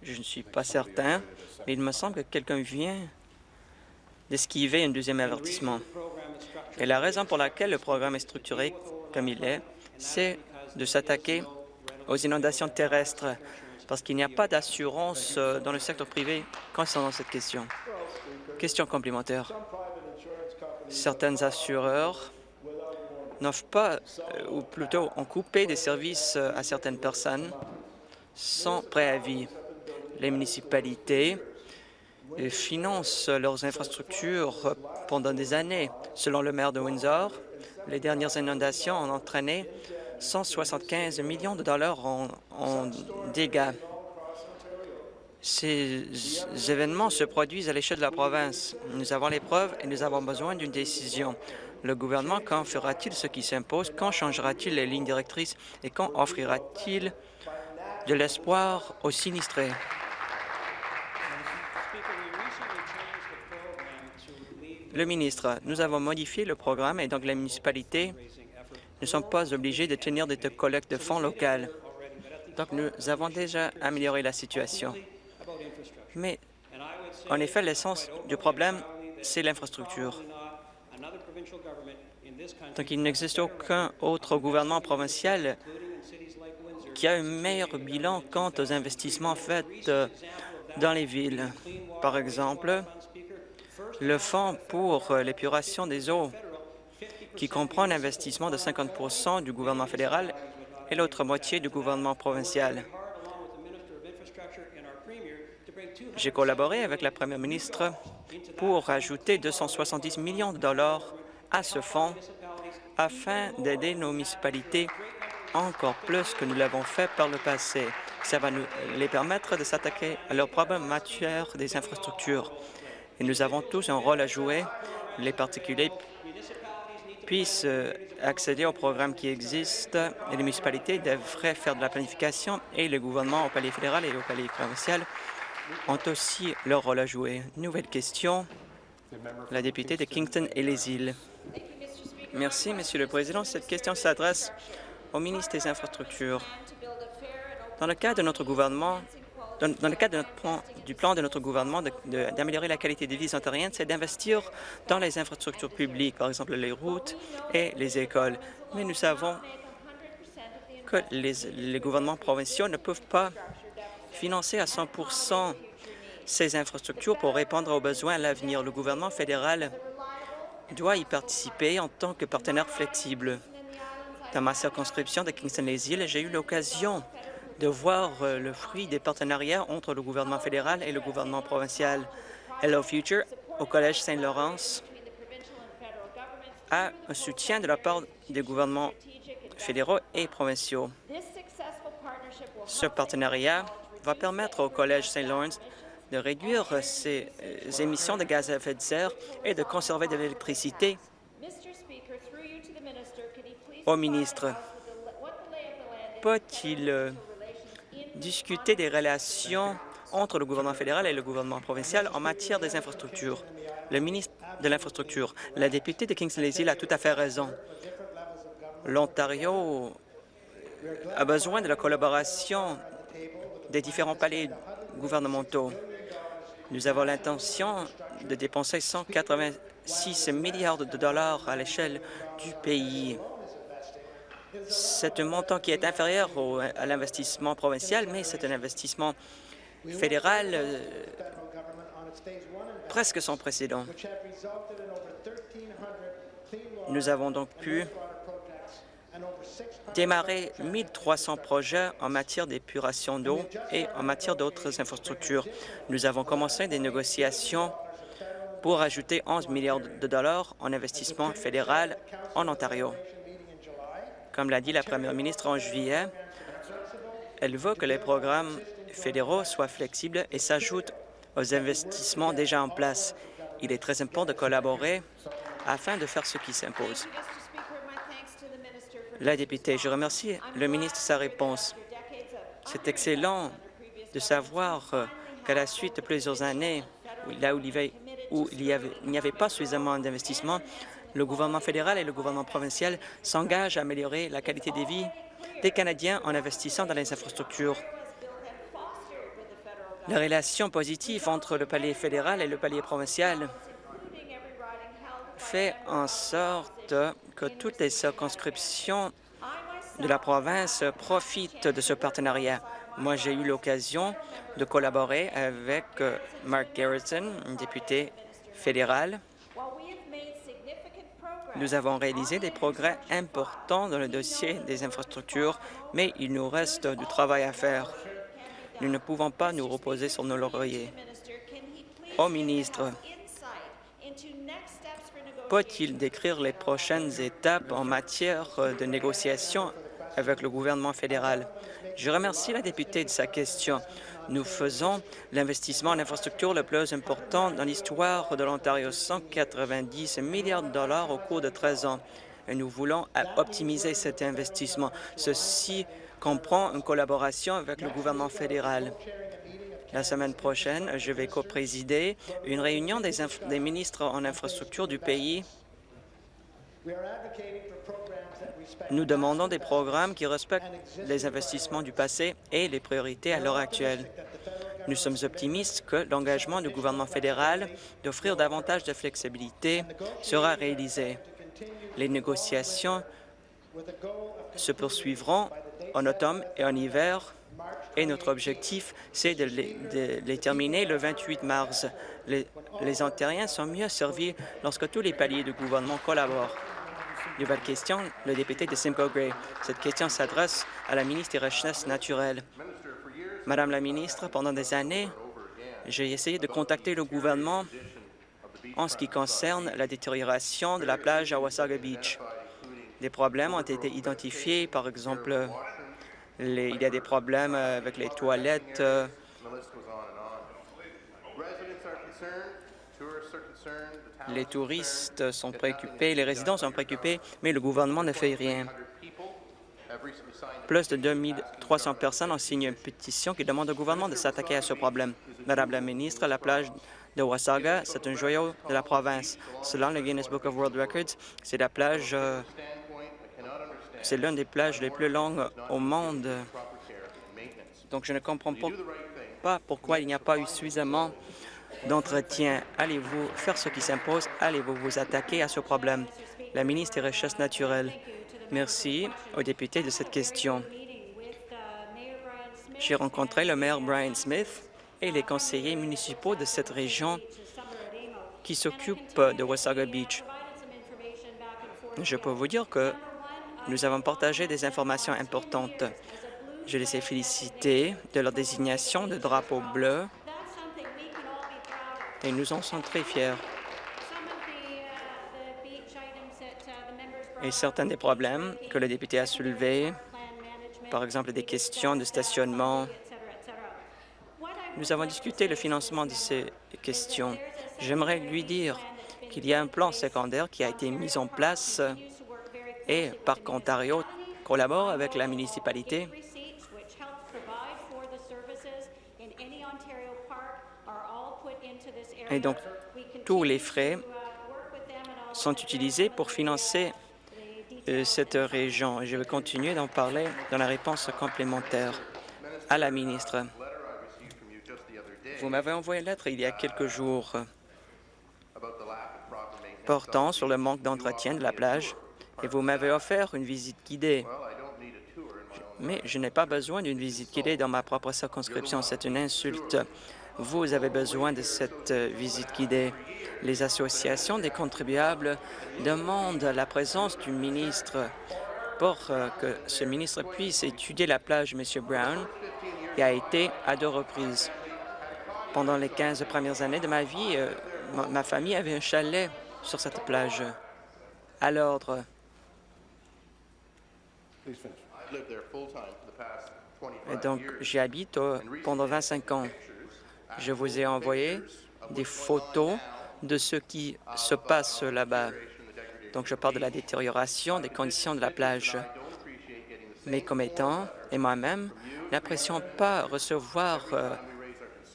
S3: Je ne suis pas certain, mais il me semble que quelqu'un vient d'esquiver un deuxième avertissement. Et la raison pour laquelle le programme est structuré comme il est, c'est de s'attaquer aux inondations terrestres parce qu'il n'y a pas d'assurance euh, dans le secteur privé concernant cette question. Question complémentaire. Certains assureurs n'offrent pas, euh, ou plutôt ont coupé des services euh, à certaines personnes sans préavis. Les municipalités financent leurs infrastructures pendant des années. Selon le maire de Windsor, les dernières inondations ont entraîné 175 millions de dollars en, dégâts. Ces événements se produisent à l'échelle de la province. Nous avons les preuves et nous avons besoin d'une décision. Le gouvernement, quand fera-t-il ce qui s'impose? Quand changera-t-il les lignes directrices? Et quand offrira-t-il de l'espoir aux sinistrés? Le ministre, nous avons modifié le programme et donc les municipalités ne sont pas obligés de tenir des collectes de fonds locales. Donc, nous avons déjà amélioré la situation. Mais, en effet, l'essence du problème, c'est l'infrastructure. Donc, il n'existe aucun autre gouvernement provincial qui a un meilleur bilan quant aux investissements faits euh, dans les villes. Par exemple, le Fonds pour l'épuration des eaux qui comprend un investissement de 50% du gouvernement fédéral et l'autre moitié du gouvernement provincial. J'ai collaboré avec la première ministre pour ajouter 270 millions de dollars à ce fonds afin d'aider nos municipalités encore plus que nous l'avons fait par le passé. Ça va nous les permettre de s'attaquer à leurs problèmes matière des infrastructures. Et nous avons tous un rôle à jouer, les particuliers puissent euh, accéder aux programmes qui existent et les municipalités devraient faire de la planification et le gouvernement au palais fédéral et au palais provincial ont aussi leur rôle à jouer. Nouvelle question, la députée de Kingston et les îles. Merci, Monsieur le Président. Cette question s'adresse au ministre des Infrastructures. Dans le cas de notre gouvernement, dans, le cadre du plan de notre gouvernement d'améliorer la qualité de vie des c'est d'investir dans les infrastructures publiques, par exemple les routes et les écoles. Mais nous savons que les, les gouvernements provinciaux ne peuvent pas financer à 100% ces infrastructures pour répondre aux besoins à l'avenir. Le gouvernement fédéral doit y participer en tant que partenaire flexible. Dans ma circonscription de Kingston-les-Îles, j'ai eu l'occasion de voir euh, le fruit des partenariats entre le gouvernement fédéral et le gouvernement provincial. Hello Future, au Collège Saint-Laurence, a un soutien de la part des gouvernements fédéraux et provinciaux. Ce partenariat va permettre au Collège Saint-Laurence de réduire ses euh, émissions de gaz à effet de serre et de conserver de l'électricité au ministre. Peut-il euh, discuter des relations entre le gouvernement fédéral et le gouvernement provincial en matière des infrastructures? Le ministre de l'Infrastructure, la députée de Kingston-les-Îles a tout à fait raison. L'Ontario a besoin de la collaboration des différents palais gouvernementaux. Nous avons l'intention de dépenser 186 milliards de dollars à l'échelle du pays. C'est un montant qui est inférieur à l'investissement provincial, mais c'est un investissement fédéral euh, presque sans précédent. Nous avons donc pu démarrer 1300 projets en matière d'épuration d'eau et en matière d'autres infrastructures. Nous avons commencé des négociations pour ajouter 11 milliards de dollars en investissement fédéral en Ontario. Comme l'a dit la première ministre en juillet, elle veut que les programmes fédéraux soient flexibles et s'ajoutent aux investissements déjà en place. Il est très important de collaborer afin de faire ce qui s'impose. La députée, je remercie le ministre de sa réponse. C'est excellent de savoir qu'à la suite de plusieurs années, là où il n'y avait pas suffisamment d'investissement, le gouvernement fédéral et le gouvernement provincial s'engagent à améliorer la qualité de vie des Canadiens en investissant dans les infrastructures. La relation positive entre le palais fédéral et le palais provincial fait en sorte que toutes les circonscriptions de la province profitent de ce partenariat. Moi, j'ai eu l'occasion de collaborer avec Mark Garrison, député fédéral. Nous avons réalisé des progrès importants dans le dossier des infrastructures, mais il nous reste du travail à faire. Nous ne pouvons pas nous reposer sur nos lauriers. Au ministre, peut-il décrire les prochaines étapes en matière de négociation avec le gouvernement fédéral? Je remercie la députée de sa question. Nous faisons l'investissement en infrastructure le plus important dans l'histoire de l'Ontario, 190 milliards de dollars au cours de 13 ans. Et nous voulons optimiser cet investissement. Ceci comprend une collaboration avec le gouvernement fédéral. La semaine prochaine, je vais coprésider une réunion des, des ministres en infrastructure du pays. Nous demandons des programmes qui respectent les investissements du passé et les priorités à l'heure actuelle. Nous sommes optimistes que l'engagement du gouvernement fédéral d'offrir davantage de flexibilité sera réalisé. Les négociations se poursuivront en automne et en hiver et notre objectif, c'est de, les terminer le 28 mars. Les, les Ontariens sont mieux servis lorsque tous les paliers du gouvernement collaborent. Nouvelle question, le député de Simcoe Gray. Cette question s'adresse à la ministre des Richesses naturelles. Madame la ministre, pendant des années, j'ai essayé de contacter le gouvernement en ce qui concerne la détérioration de la plage à Wasaga Beach. Des problèmes ont été identifiés, par exemple, il y a des problèmes avec les toilettes. Les touristes sont préoccupés, les résidents sont préoccupés, mais le gouvernement ne fait rien. Plus de 2300 personnes ont signé une pétition qui demande au gouvernement de s'attaquer à ce problème. Madame la ministre, la plage de Wasaga, c'est un joyau de la province. Selon le Guinness Book of World Records, c'est la plage c'est l'une des plages les plus longues au monde. Donc, je ne comprends pas pourquoi il n'y a pas eu suffisamment d'entretien. Allez-vous faire ce qui s'impose? Allez-vous vous attaquer à ce problème? La ministre des Recherches naturelles. Merci aux députés de cette question. J'ai rencontré le maire Brian Smith et les conseillers municipaux de cette région qui s'occupent de Wasaga Beach. Je peux vous dire que nous avons partagé des informations importantes. Je les ai félicités de leur désignation de drapeau bleu et nous en sommes très fiers. Et certains des problèmes que le député a soulevés, par exemple des questions de stationnement, nous avons discuté le financement de ces questions. J'aimerais lui dire qu'il y a un plan secondaire qui a été mis en place et Parc Ontario collabore avec la municipalité et donc tous les frais sont utilisés pour financer euh, cette région. Je vais continuer d'en parler dans la réponse complémentaire à la ministre. Vous m'avez envoyé une lettre il y a quelques jours portant sur le manque d'entretien de la plage et vous m'avez offert une visite guidée. Mais je n'ai pas besoin d'une visite guidée dans ma propre circonscription. C'est une insulte. Vous avez besoin de cette euh, visite guidée. Les associations des contribuables demandent la présence du ministre pour euh, que ce ministre puisse étudier la plage M. Brown et a été à deux reprises. Pendant les 15 premières années de ma vie, euh, ma, famille avait un chalet sur cette plage. À l'ordre. Et donc, j'y habite pendant 25 ans. Je vous ai envoyé des photos de ce qui se passe là-bas. Donc, je parle de la détérioration des conditions de la plage. Mes commettants et moi-même n'apprécions pas recevoir euh,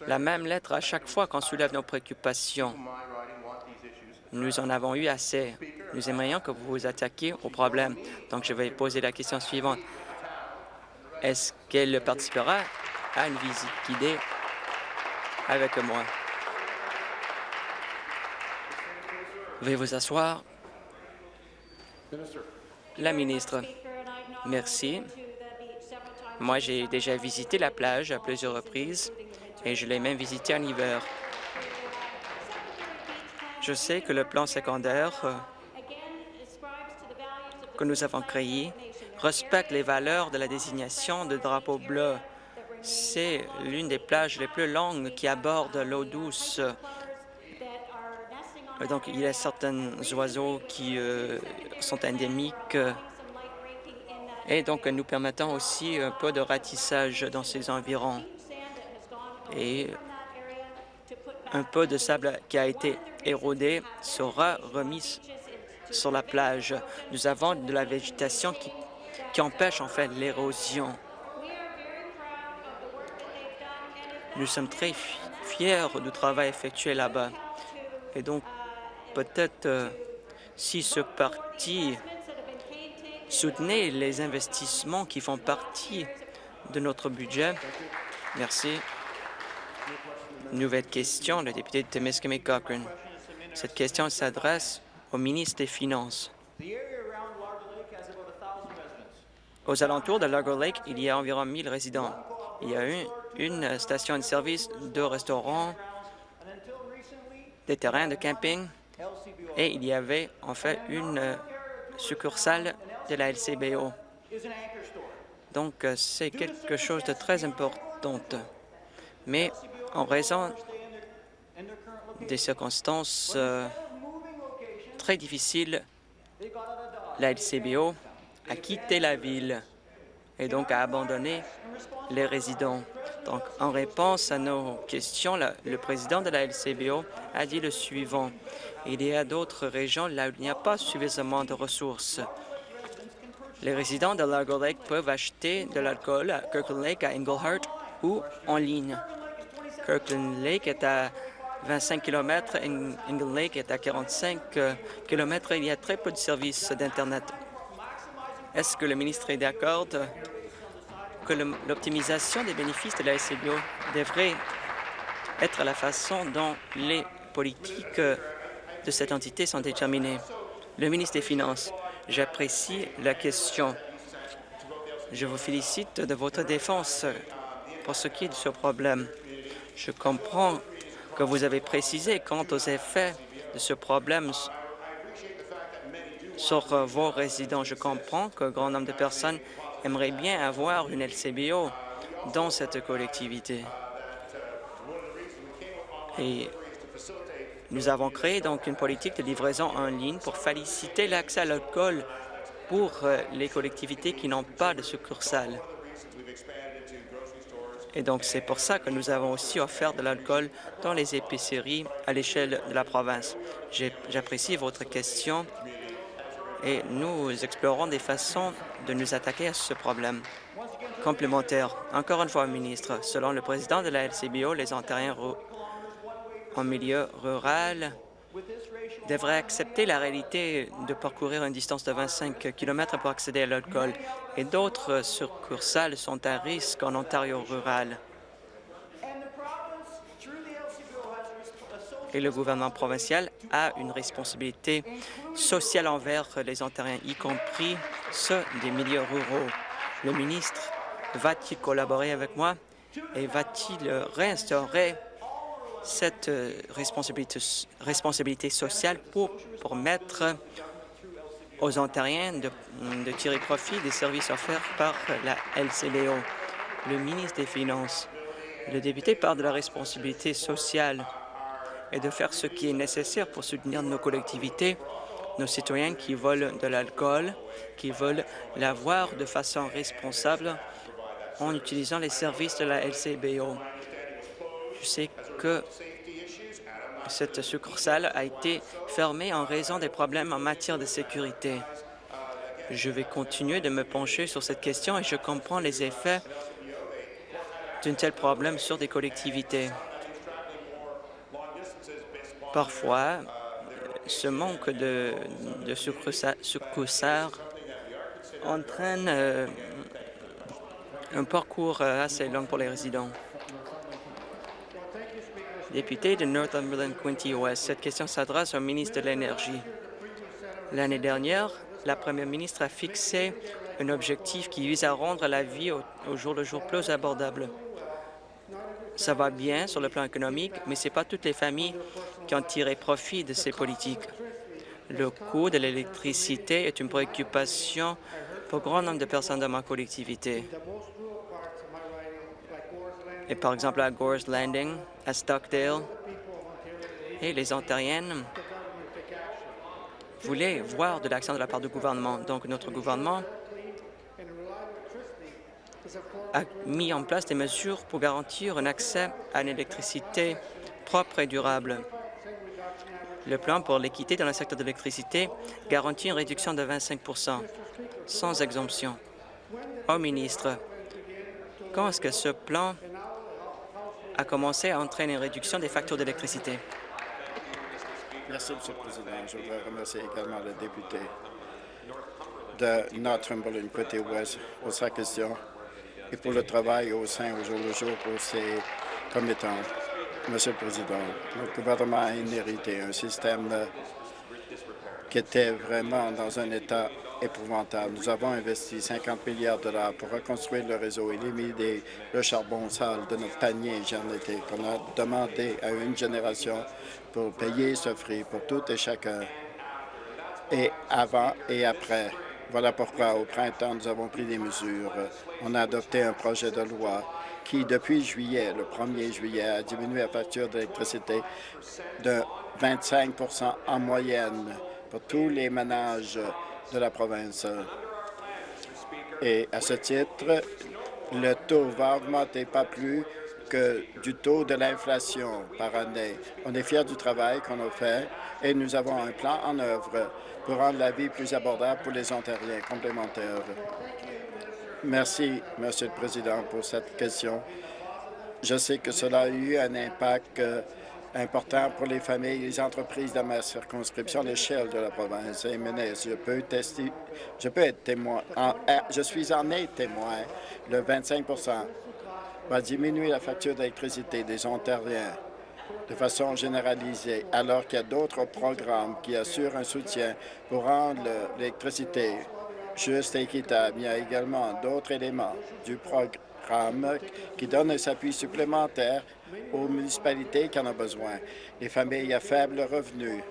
S3: la même lettre à chaque fois qu'on soulève nos préoccupations. Nous en avons eu assez. Nous aimerions que vous vous attaquiez au problème. Donc, je vais poser la question suivante. Est-ce qu'elle participera à une visite guidée avec moi? Veuillez vous asseoir. La ministre. Merci. Moi, j'ai déjà visité la plage à plusieurs reprises et je l'ai même visité en hiver. Je sais que le plan secondaire euh, que nous avons créé respecte les valeurs de la désignation de drapeau bleu. C'est l'une des plages les plus longues qui aborde l'eau douce. Donc, il y a certains oiseaux qui euh, sont endémiques et donc nous permettons aussi un peu de ratissage dans ces environs et un peu de sable qui a été érodé sera remis sur la plage. Nous avons de la végétation qui, qui empêche en fait l'érosion. Nous sommes très fiers du travail effectué là-bas. Et donc, peut-être euh, si ce parti soutenait les investissements qui font partie de notre budget. Merci. Nouvelle question, le député de Temiskaming Cochrane. Cette question s'adresse au ministre des Finances. Aux alentours de Largo Lake, il y a environ 1 000 résidents. Il y a une, une station de service, deux restaurants, des terrains de camping et il y avait en fait une succursale de la LCBO. Donc, c'est quelque chose de très important. Mais en raison des circonstances euh, très difficiles, la LCBO a quitté la ville et donc a abandonné les résidents. Donc, en réponse à nos questions, le président de la LCBO a dit le suivant. Il y a d'autres régions là où il n'y a pas suffisamment de ressources. Les résidents de Largo Lake peuvent acheter de l'alcool à Kirkland Lake, à Englehart ou en ligne. Kirkland Lake est à 25 km, Engle Lake est à 45 euh, km. Il y a très peu de services d'Internet. Est-ce que le ministre est d'accord que l'optimisation des bénéfices de la SCBO devrait être la façon dont les politiques de cette entité sont déterminées? Le ministre des Finances, j'apprécie la question. Je vous félicite de votre défense pour ce qui est de ce problème. Je comprends que vous avez précisé quant aux effets de ce problème sur vos résidents. Je comprends qu'un grand nombre de personnes aimeraient bien avoir une LCBO dans cette collectivité. Et nous avons créé donc une politique de livraison en ligne pour faciliter l'accès à l'alcool pour euh, les collectivités qui n'ont pas de succursale. Et donc, c'est pour ça que nous avons aussi offert de l'alcool dans les épiceries à l'échelle de la province. J'apprécie votre question et nous explorons des façons de nous attaquer à ce problème. Complémentaire. Encore une fois, ministre, selon le président de la LCBO, les Ontariens en milieu rural devraient accepter la réalité de parcourir une distance de 25 km pour accéder à l'alcool et d'autres succursales sont à risque en Ontario rural. Et le gouvernement provincial a une responsabilité sociale envers les Ontariens, y compris ceux des milieux ruraux. Le ministre va-t-il collaborer avec moi et va-t-il réinstaurer cette euh, responsabilité, sociale pour permettre aux Ontariens de, tirer profit des services offerts par la LCBO. Le ministre des Finances, le député parle de la responsabilité sociale et de faire ce qui est nécessaire pour soutenir nos collectivités, nos citoyens qui volent de l'alcool, qui veulent l'avoir de façon responsable en utilisant les services de la LCBO. Je sais que cette succursale a été fermée en raison des problèmes en matière de sécurité. Je vais continuer de me pencher sur cette question et je comprends les effets d'un tel problème sur des collectivités. Parfois, ce manque de, de entraîne euh, un parcours euh, assez long pour les résidents. Député de Northumberland Quinty West, cette question s'adresse au ministre de l'Énergie. L'année dernière, la première ministre a fixé un objectif qui vise à rendre la vie au jour le jour plus abordable. Ça va bien sur le plan économique, mais ce n'est pas toutes les familles qui ont tiré profit de ces politiques. Le coût de l'électricité est une préoccupation pour grand nombre de personnes dans ma collectivité. Et par exemple à Gore's Landing, à Stockdale, et les Ontariennes voulaient voir de l'action de la part du gouvernement. Donc notre gouvernement a mis en place des mesures pour garantir un accès à une électricité propre et durable. Le plan pour l'équité dans le secteur de l'électricité garantit une réduction de 25% sans exemption. Au ministre, quand est-ce que ce plan a commencé à entraîner une réduction des factures d'électricité?
S4: Merci, Monsieur le Président. Je voudrais remercier également le député de Northumberland côté ouest pour sa question et pour le travail au sein au jour le jour pour ses commettants. Monsieur le Président, notre gouvernement a inhérité un système qui était vraiment dans un état épouvantable. Nous avons investi 50 milliards de dollars pour reconstruire le réseau, éliminer le charbon sale de notre panier énergétique qu'on a demandé à une génération pour payer ce prix pour tout et chacun, et avant et après. Voilà pourquoi, au printemps, nous avons pris des mesures. On a adopté un projet de loi qui, depuis juillet, le 1er juillet, a diminué la facture d'électricité de 25% en moyenne pour tous les ménages de la province. Et à ce titre, le taux va augmenter pas plus du taux de l'inflation par année. On est fiers du travail qu'on a fait et nous avons un plan en œuvre pour rendre la vie plus abordable pour les Ontariens complémentaires. Merci, Monsieur le Président, pour cette question. Je sais que cela a eu un impact euh, important pour les familles et les entreprises dans ma circonscription à l'échelle de la province. Je peux, je peux être témoin, euh, je suis en est témoin. Le 25 va diminuer la facture d'électricité des Ontariens de façon généralisée, alors qu'il y a d'autres programmes qui assurent un soutien pour rendre l'électricité juste et équitable. Il y a également d'autres éléments du programme qui donnent un appui supplémentaire aux municipalités qui en ont besoin. Les familles à faible revenu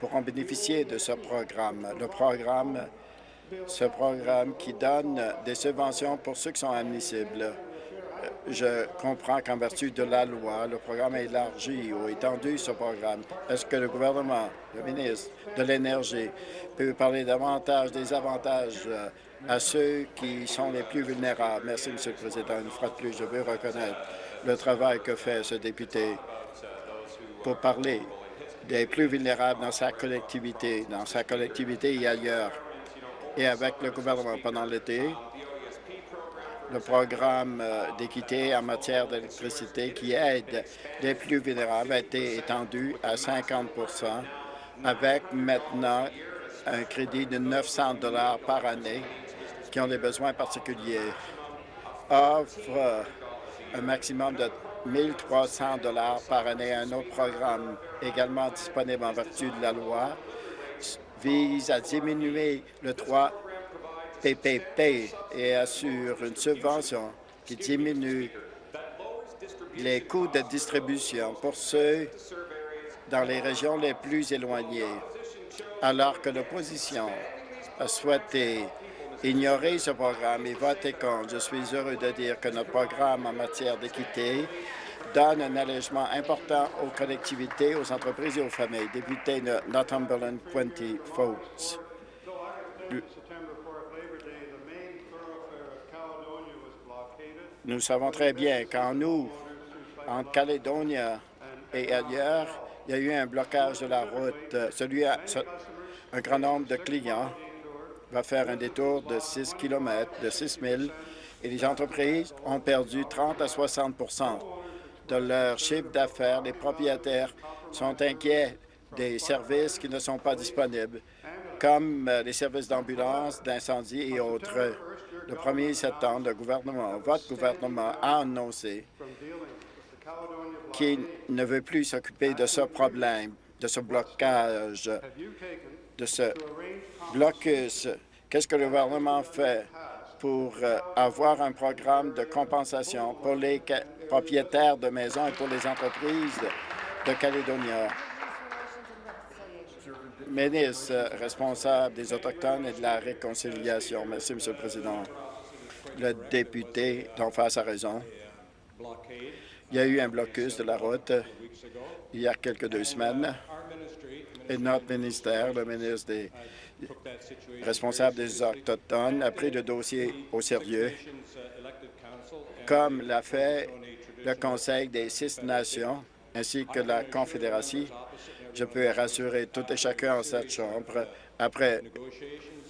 S4: pourront bénéficier de ce programme. Le programme, ce programme qui donne des subventions pour ceux qui sont admissibles. Je comprends qu'en vertu de la loi, le programme a élargi ou étendu ce programme. Est-ce que le gouvernement, le ministre de l'Énergie, peut parler davantage des avantages euh, à ceux qui sont les plus vulnérables? Merci, Monsieur le Président. Une fois de plus, je veux reconnaître le travail que fait ce député pour parler des plus vulnérables dans sa collectivité, dans sa collectivité et ailleurs. Et avec le gouvernement pendant l'été, le programme euh, d'équité en matière d'électricité qui aide les plus vulnérables a été étendu à 50% avec maintenant un crédit de 900 dollars par année qui ont des besoins particuliers, offre un maximum de 1 300 dollars par année. Un autre programme également disponible en vertu de la loi vise à diminuer le 3 PPP et assure une subvention qui diminue les coûts de distribution pour ceux dans les régions les plus éloignées, alors que l'opposition a souhaité ignorer ce programme et voter contre. Je suis heureux de dire que notre programme en matière d'équité donne un allègement important aux collectivités, aux entreprises et aux familles. Député de Northumberland, Quinty Folks. Nous savons très bien qu'en nous, en Calédonie et ailleurs, il y a eu un blocage de la route. Celui un grand nombre de clients va faire un détour de 6 km, de 6 000, et les entreprises ont perdu 30 à 60% de leur chiffre d'affaires. Les propriétaires sont inquiets des services qui ne sont pas disponibles, comme euh, les services d'ambulance, d'incendie et autres. Le 1er septembre, le gouvernement, votre gouvernement a annoncé qu'il ne veut plus s'occuper de ce problème, de ce blocage, de ce blocus. Qu'est-ce que le gouvernement fait pour euh, avoir un programme de compensation pour les propriétaires de maisons et pour les entreprises de Calédonia? Ministre responsable des Autochtones et de la réconciliation. Merci, M. le Président. Le député d'en face a raison. Il y a eu un blocus de la route il y a quelques deux semaines et notre ministère, le ministre des responsable des Autochtones, a pris le dossier au sérieux, comme l'a fait le Conseil des six nations ainsi que la Confédération. Je peux rassurer tout et chacun en cette Chambre, après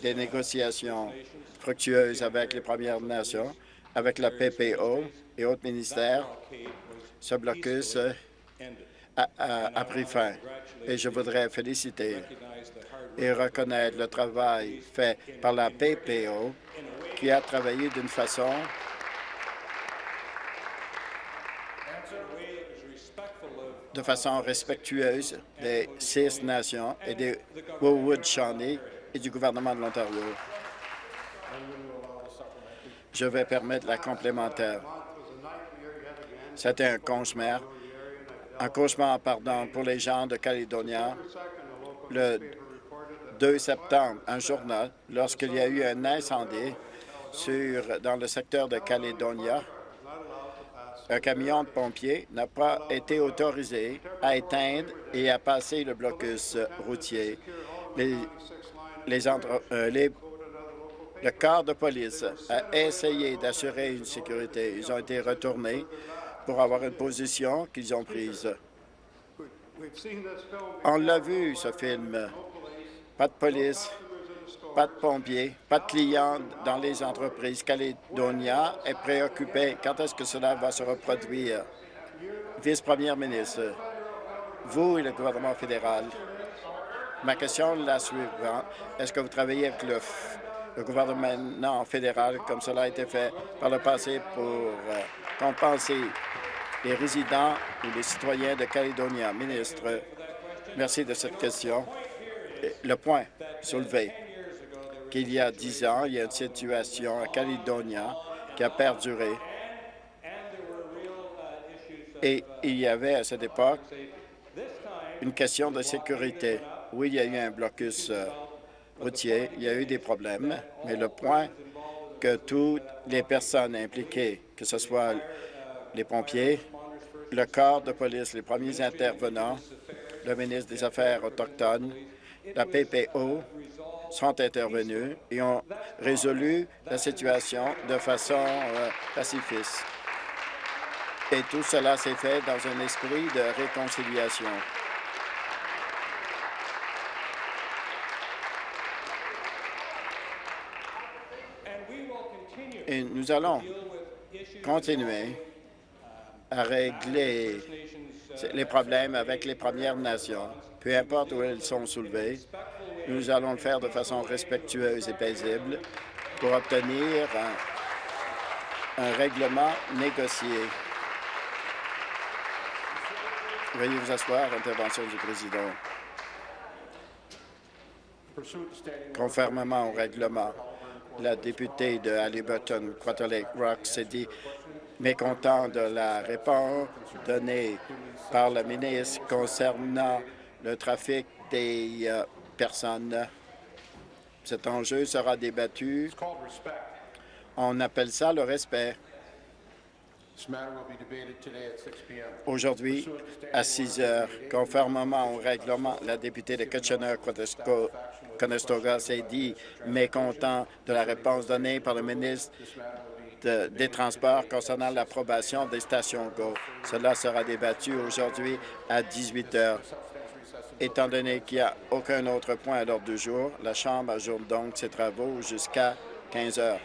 S4: des négociations fructueuses avec les Premières Nations, avec la PPO et autres ministères, ce blocus a, pris fin. Et je voudrais féliciter et reconnaître le travail fait par la PPO qui a travaillé d'une façon de façon respectueuse des six nations et des Wood-Shawnee et du gouvernement de l'Ontario. Je vais permettre la complémentaire. C'était un cauchemar, un cauchemar pardon, pour les gens de Calédonia. Le 2 septembre, un journal, lorsqu'il y a eu un incendie sur, dans le secteur de Calédonia, un camion de pompiers n'a pas été autorisé à éteindre et à passer le blocus routier. Euh, le corps de police a essayé d'assurer une sécurité. Ils ont été retournés pour avoir une position qu'ils ont prise. On l'a vu, ce film. Pas de police, pas de pompiers, pas de clients dans les entreprises. Caledonia est préoccupé. Quand est-ce que cela va se reproduire? Vice-première ministre, vous et le gouvernement fédéral, ma question est la suivante. Est-ce que vous travaillez avec le, le, gouvernement fédéral, comme cela a été fait par le passé, pour euh, compenser les résidents ou les citoyens de Calédonia? Ministre, merci de cette question. Le point soulevé qu'il y a dix ans, il y a une situation à Caledonia qui a perduré. Et il y avait à cette époque une question de sécurité. Oui, il y a eu un blocus euh, routier, il y a eu des problèmes, mais le point que toutes les personnes impliquées, que ce soit les pompiers, le corps de police, les premiers intervenants, le ministre des Affaires autochtones, la PPO, sont intervenus et ont résolu la situation de façon euh, pacifiste. Et tout cela s'est fait dans un esprit de réconciliation. Et nous allons continuer à régler les problèmes avec les Premières Nations, peu importe où elles sont soulevées, nous allons le faire de façon respectueuse et paisible pour obtenir un, règlement négocié. Veuillez vous asseoir. Intervention du président. Conformément au règlement, la députée de Halliburton, Quarter Lake Rock, s'est dit mécontent de la réponse donnée par le ministre concernant le trafic des euh, personnes. Cet enjeu sera débattu. On appelle ça le respect. Aujourd'hui, à 6 heures, conformément au règlement, la députée de Kitchener-Conestoga s'est dit mécontent de la réponse donnée par le ministre de- des Transports concernant l'approbation des stations GO. Cela sera débattu aujourd'hui à 18 heures. Étant donné qu'il n'y a aucun autre point à l'ordre du jour, la Chambre ajourne donc ses travaux jusqu'à 15 heures.